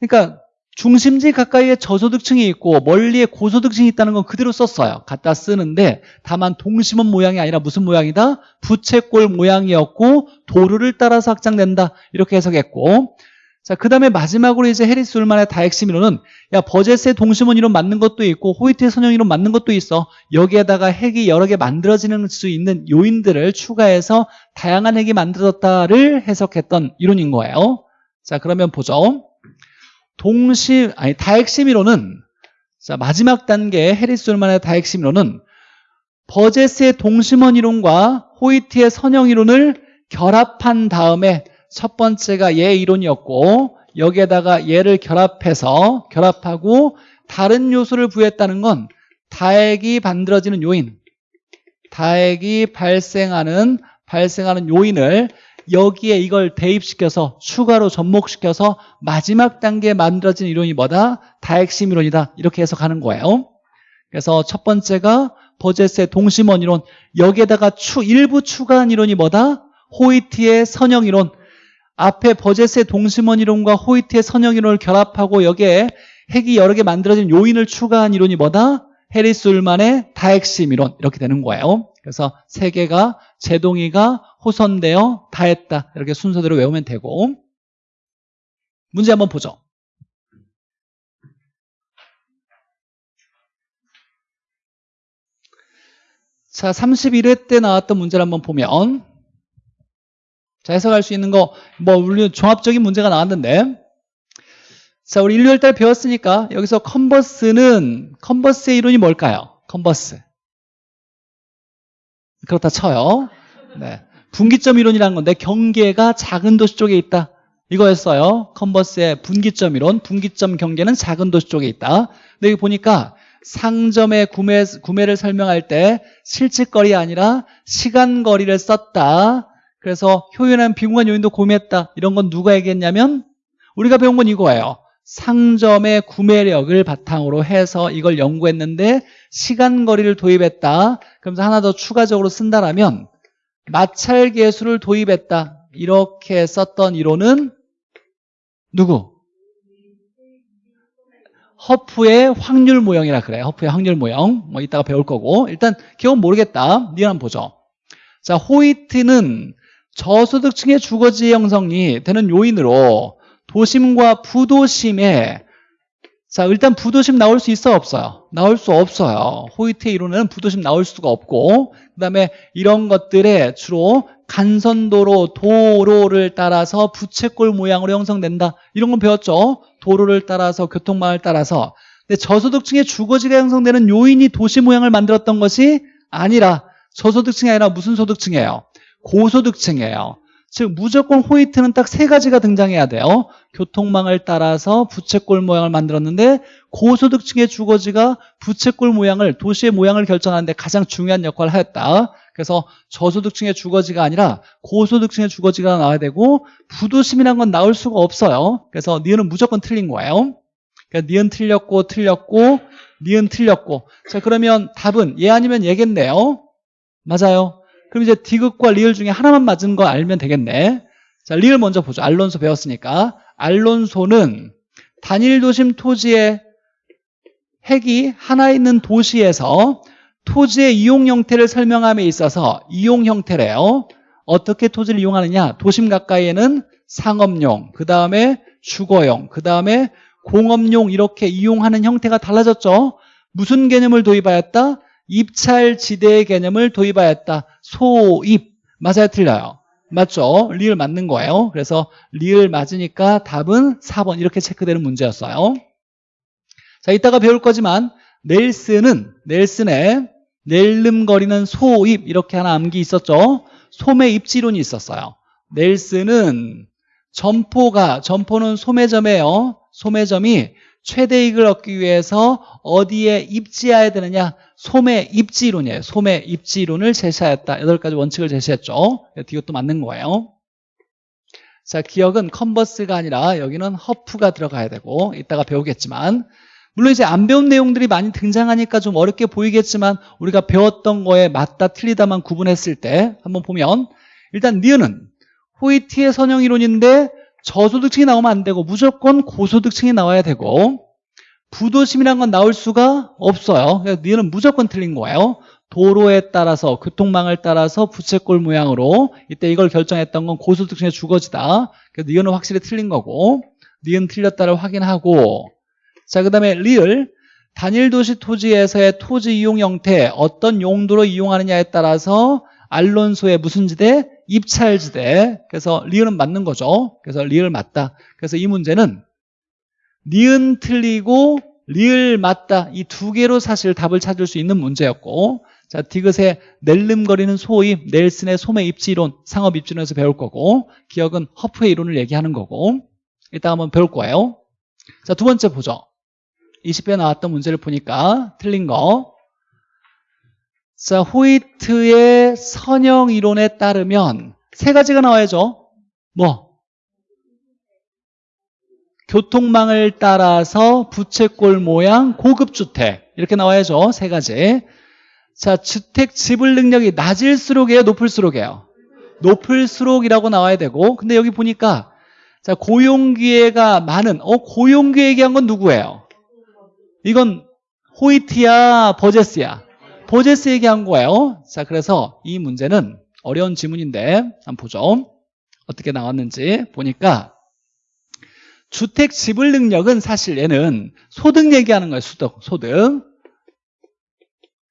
그러니까 중심지 가까이에 저소득층이 있고 멀리에 고소득층이 있다는 건 그대로 썼어요. 갖다 쓰는데 다만 동심원 모양이 아니라 무슨 모양이다? 부채꼴 모양이었고 도루를 따라서 확장된다. 이렇게 해석했고. 자, 그 다음에 마지막으로 이제 해리스 울만의 다핵심 이론은 야 버제스의 동심원 이론 맞는 것도 있고 호이트의 선형 이론 맞는 것도 있어. 여기에다가 핵이 여러 개 만들어지는 수 있는 요인들을 추가해서 다양한 핵이 만들어졌다를 해석했던 이론인 거예요. 자 그러면 보죠 동심 아니 다핵심 이론은 자 마지막 단계 해리스 울만의 다핵심 이론은 버제스의 동심원 이론과 호이트의 선형 이론을 결합한 다음에 첫 번째가 얘 이론이었고 여기에다가 얘를 결합해서 결합하고 다른 요소를 부여했다는 건 다액이 만들어지는 요인 다액이 발생하는 발생하는 요인을 여기에 이걸 대입시켜서 추가로 접목시켜서 마지막 단계에 만들어진 이론이 뭐다? 다핵심 이론이다 이렇게 해석하는 거예요 그래서 첫 번째가 버제스의 동심원 이론 여기에다가 추, 일부 추가한 이론이 뭐다? 호이트의 선형 이론 앞에 버제스의 동심원 이론과 호이트의 선형 이론을 결합하고 여기에 핵이 여러 개 만들어진 요인을 추가한 이론이 뭐다? 해리스 울만의 다핵심 이론 이렇게 되는 거예요 그래서 세 개가 제동이가 호선되어 다했다. 이렇게 순서대로 외우면 되고. 문제 한번 보죠. 자 31회 때 나왔던 문제를 한번 보면. 자 해석할 수 있는 거뭐 물론 종합적인 문제가 나왔는데. 자 우리 레일리 다 배웠으니까 여기서 컨버스는 컨버스의 이론이 뭘까요? 컨버스. 그렇다 쳐요. 네. 분기점 이론이라는 건데 경계가 작은 도시 쪽에 있다. 이거였어요. 컨버스의 분기점 이론. 분기점 경계는 작은 도시 쪽에 있다. 근데 여기 보니까 상점의 구매, 구매를 설명할 때 실직거리 아니라 시간거리를 썼다. 그래서 효율한 비공간 요인도 고민했다. 이런 건 누가 얘기했냐면 우리가 배운 건 이거예요. 상점의 구매력을 바탕으로 해서 이걸 연구했는데 시간거리를 도입했다. 그러면서 하나 더 추가적으로 쓴다라면 마찰 계수를 도입했다. 이렇게 썼던 이론은 누구? 허프의 확률 모형이라 그래. 허프의 확률 모형. 뭐 이따가 배울 거고. 일단 기억은 모르겠다. 니은 한번 보죠. 자, 호이트는 저소득층의 주거지 형성이 되는 요인으로 도심과 부도심에 자 일단 부도심 나올 수 있어 없어요? 나올 수 없어요. 호이트의 이론은 부도심 나올 수가 없고 그 다음에 이런 것들에 주로 간선도로 도로를 따라서 부채꼴 모양으로 형성된다. 이런 건 배웠죠? 도로를 따라서 교통망을 따라서 근데 저소득층의 주거지가 형성되는 요인이 도시 모양을 만들었던 것이 아니라 저소득층이 아니라 무슨 소득층이에요? 고소득층이에요. 즉 무조건 호이트는 딱 세 가지가 등장해야 돼요. 교통망을 따라서 부채꼴 모양을 만들었는데 고소득층의 주거지가 부채꼴 모양을 도시의 모양을 결정하는데 가장 중요한 역할을 하였다. 그래서 저소득층의 주거지가 아니라 고소득층의 주거지가 나와야 되고 부도심이란 건 나올 수가 없어요. 그래서 니은은 무조건 틀린 거예요. 그러니까 니은 틀렸고 틀렸고 니은 틀렸고 자 그러면 답은 얘 아니면 얘겠네요. 맞아요. 그럼 이제 디귿과 리을 중에 하나만 맞은 거 알면 되겠네. 자, 리을 먼저 보죠. 알론소 배웠으니까. 알론소는 단일 도심 토지의 핵이 하나 있는 도시에서 토지의 이용 형태를 설명함에 있어서 이용 형태래요. 어떻게 토지를 이용하느냐? 도심 가까이에는 상업용, 그 다음에 주거용, 그 다음에 공업용 이렇게 이용하는 형태가 달라졌죠. 무슨 개념을 도입하였다? 입찰지대의 개념을 도입하였다. 소입. 맞아요? 틀려요? 맞죠? 리을 맞는 거예요. 그래서 리을 맞으니까 답은 4번 이렇게 체크되는 문제였어요. 자, 이따가 배울 거지만 넬슨은 넬슨의 낼름거리는 소입 이렇게 하나 암기 있었죠. 소매 입지론이 있었어요. 넬슨은 점포가 점포는 소매점이에요. 소매점이 최대 이익을 얻기 위해서 어디에 입지해야 되느냐? 소매 입지론이에요. 소매 입지론을 제시하였다. 여덟 가지 원칙을 제시했죠. 이것도 맞는 거예요. 자, 기억은 컨버스가 아니라 여기는 허프가 들어가야 되고 이따가 배우겠지만 물론 이제 안 배운 내용들이 많이 등장하니까 좀 어렵게 보이겠지만 우리가 배웠던 거에 맞다 틀리다만 구분했을 때 한번 보면 일단 니은은 호이티의 선형 이론인데 저소득층이 나오면 안 되고 무조건 고소득층이 나와야 되고 부도심이란 건 나올 수가 없어요. 그래서 니은 무조건 틀린 거예요. 도로에 따라서 교통망을 따라서 부채꼴 모양으로 이때 이걸 결정했던 건 고소득층의 주거지다. 그래서 니은은 확실히 틀린 거고 니은 틀렸다를 확인하고 자, 그 다음에 리을 단일 도시 토지에서의 토지 이용 형태 어떤 용도로 이용하느냐에 따라서 알론소의 무슨 지대? 입찰지대. 그래서 리을은 맞는 거죠. 그래서 리을 맞다. 그래서 이 문제는 니은 틀리고 리을 맞다. 이 두 개로 사실 답을 찾을 수 있는 문제였고 자, 디귿의 낼름거리는 소입, 넬슨의 소매 입지론, 상업 입지론에서 배울 거고 기억은 허프의 이론을 얘기하는 거고 이따 한번 배울 거예요. 자, 두 번째 보죠. 20회 나왔던 문제를 보니까 틀린 거. 자, 호이트의 선형 이론에 따르면 세 가지가 나와야죠. 뭐? 교통망을 따라서 부채꼴 모양 고급주택 이렇게 나와야죠. 세 가지. 자, 주택 지불 능력이 낮을수록이에요? 높을수록이에요? 높을수록이라고 나와야 되고 근데 여기 보니까 자 고용기회가 많은 어 고용기회 얘기한 건 누구예요? 이건 호이트야 버제스야? 버제스 얘기한 거예요. 자 그래서 이 문제는 어려운 지문인데 한번 보죠. 어떻게 나왔는지 보니까 주택 지불 능력은 사실 얘는 소득 얘기하는 거예요. 소득. 소득.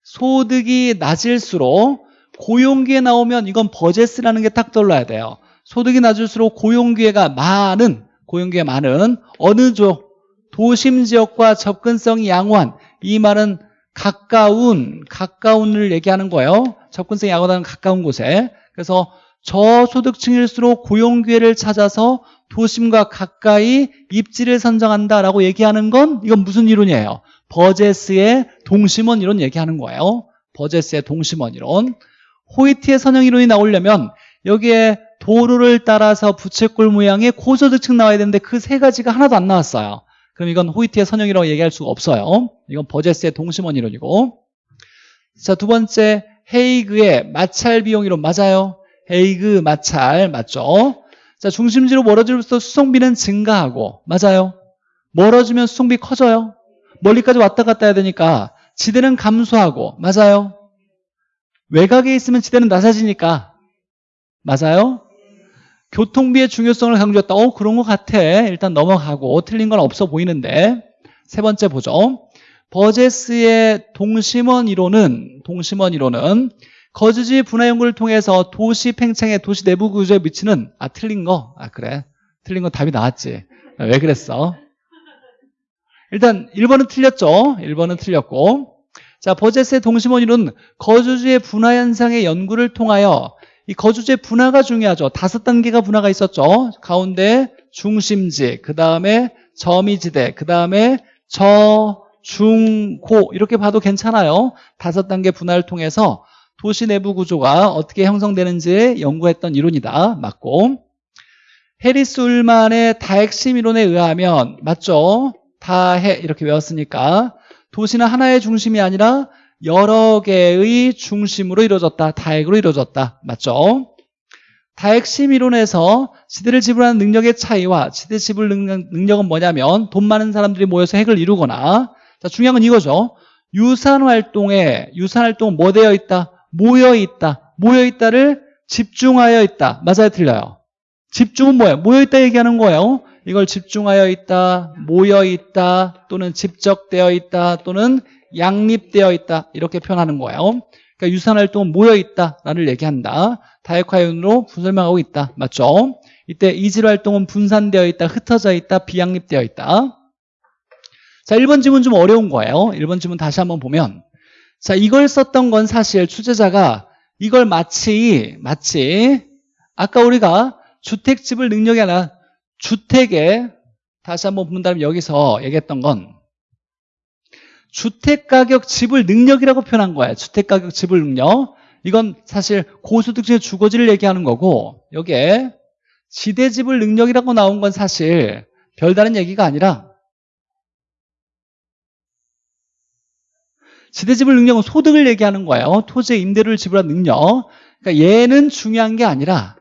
소득이 낮을수록 고용기회 나오면 이건 버제스라는 게 딱 떠올라야 돼요. 소득이 낮을수록 고용기회가 많은 고용기회 많은 어느 쪽 도심 지역과 접근성이 양호한 이 말은 가까운 가까운을 얘기하는 거예요. 접근성이 양호하다는 가까운 곳에 그래서 저소득층일수록 고용기회를 찾아서 도심과 가까이 입지를 선정한다라고 얘기하는 건 이건 무슨 이론이에요? 버제스의 동심원 이론 얘기하는 거예요. 버제스의 동심원 이론. 호이트의 선형 이론이 나오려면 여기에 도로를 따라서 부채꼴 모양의 고소득층 나와야 되는데 그 세 가지가 하나도 안 나왔어요. 그럼 이건 호이트의 선형이라고 얘기할 수가 없어요. 이건 버제스의 동심원 이론이고. 자, 두 번째 헤이그의 마찰 비용 이론 맞아요. 헤이그 마찰 맞죠? 자, 중심지로 멀어질수록 수송비는 증가하고 맞아요. 멀어지면 수송비 커져요. 멀리까지 왔다 갔다 해야 되니까 지대는 감소하고 맞아요. 외곽에 있으면 지대는 낮아지니까 맞아요. 교통비의 중요성을 강조했다. 어, 그런 것 같아. 일단 넘어가고 틀린 건 없어 보이는데 세 번째 보죠. 버제스의 동심원 이론은 동심원 이론은 거주지 분화 연구를 통해서 도시 팽창의 도시 내부 구조에 미치는 아 틀린 거. 아 그래. 틀린 거 답이 나왔지. 아, 왜 그랬어? 일단 1번은 틀렸죠. 1번은 틀렸고. 자, 버제스의 동심원 이론은 거주지의 분화 현상의 연구를 통하여 이 거주지의 분화가 중요하죠. 다섯 단계가 분화가 있었죠. 가운데 중심지, 그 다음에 점이지대, 그 다음에 저, 중, 고 이렇게 봐도 괜찮아요. 다섯 단계 분화를 통해서 도시 내부 구조가 어떻게 형성되는지 연구했던 이론이다. 맞고 해리스 울만의 다핵심 이론에 의하면 맞죠? 다해 이렇게 외웠으니까 도시는 하나의 중심이 아니라 여러 개의 중심으로 이루어졌다. 다핵으로 이루어졌다. 맞죠? 다핵심 이론에서 지대를 지불하는 능력의 차이와 지대 지불 능력, 은 뭐냐면 돈 많은 사람들이 모여서 핵을 이루거나 자, 중요한 건 이거죠. 유산 활동에 유산 활동은 뭐 되어 있다? 모여 있다. 모여 있다를 집중하여 있다. 맞아요, 틀려요. 집중은 뭐예요? 모여 있다 얘기하는 거예요. 이걸 집중하여 있다, 모여 있다, 또는 집적되어 있다, 또는 양립되어 있다 이렇게 표현하는 거예요. 그러니까 유산활동은 모여 있다라는 얘기한다. 다핵화윤으로 설명하고 있다. 맞죠? 이때 이질활동은 분산되어 있다, 흩어져 있다, 비양립되어 있다. 자, 1번 지문 좀 어려운 거예요. 1번 지문 다시 한번 보면 자, 이걸 썼던 건 사실 취재자가 이걸 마치 마치 아까 우리가 주택집을 능력이 아니라 주택에 다시 한번 본다면 여기서 얘기했던 건 주택가격 지불 능력이라고 표현한 거예요. 주택가격 지불 능력. 이건 사실 고소득층의 주거지를 얘기하는 거고 여기에 지대지불 능력이라고 나온 건 사실 별다른 얘기가 아니라 지대지불 능력은 소득을 얘기하는 거예요. 토지의 임대료를 지불한 능력. 그러니까 얘는 중요한 게 아니라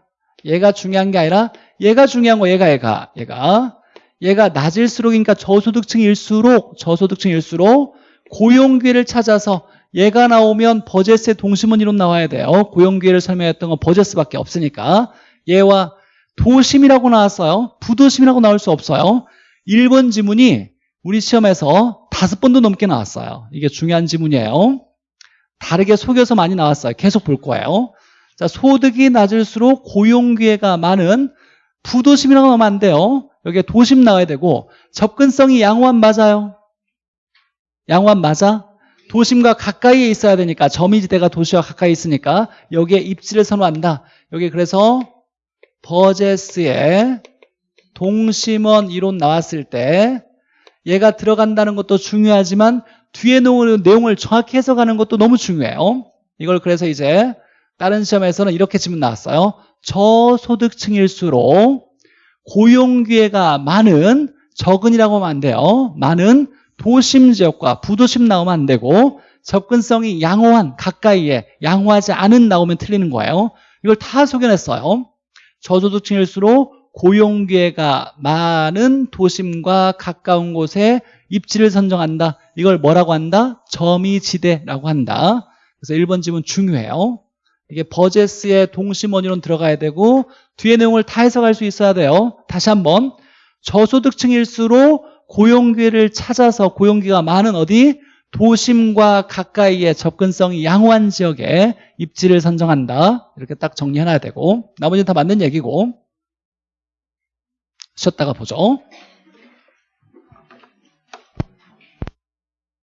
얘가 중요한 게 아니라 얘가 중요한 거 얘가 얘가 얘가 얘가 낮을수록 그러니까 저소득층일수록 저소득층일수록 고용 기회를 찾아서 얘가 나오면 버제스의 동심원 이론 나와야 돼요. 고용 기회를 설명했던 건 버제스밖에 없으니까 얘와 도심이라고 나왔어요. 부도심이라고 나올 수 없어요. 1번 지문이 우리 시험에서 다섯 번도 넘게 나왔어요. 이게 중요한 지문이에요. 다르게 속여서 많이 나왔어요. 계속 볼 거예요. 자, 소득이 낮을수록 고용 기회가 많은 부도심이라고 하면 안 돼요. 여기에 도심 나와야 되고 접근성이 양호한 맞아요. 양호한 맞아? 도심과 가까이에 있어야 되니까 점이지대가 도시와 가까이 있으니까 여기에 입지를 선호한다. 여기 그래서 버제스의 동심원 이론 나왔을 때 얘가 들어간다는 것도 중요하지만 뒤에 놓은 내용을 정확히 해석하는 것도 너무 중요해요. 이걸 그래서 이제 다른 시험에서는 이렇게 질문 나왔어요. 저소득층일수록 고용기회가 많은 적은이라고 하면 안 돼요. 많은 도심 지역과 부도심 나오면 안 되고 접근성이 양호한 가까이에 양호하지 않은 나오면 틀리는 거예요. 이걸 다 소개했어요. 저소득층일수록 고용기회가 많은 도심과 가까운 곳에 입지를 선정한다. 이걸 뭐라고 한다? 점이지대라고 한다. 그래서 1번 지문 중요해요. 이게 버제스의 동심원이론 들어가야 되고 뒤에 내용을 다 해석할 수 있어야 돼요. 다시 한번 저소득층일수록 고용기회를 찾아서 고용기가 많은 어디? 도심과 가까이에 접근성이 양호한 지역에 입지를 선정한다. 이렇게 딱 정리해놔야 되고 나머지는 다 맞는 얘기고 쉬었다가 보죠.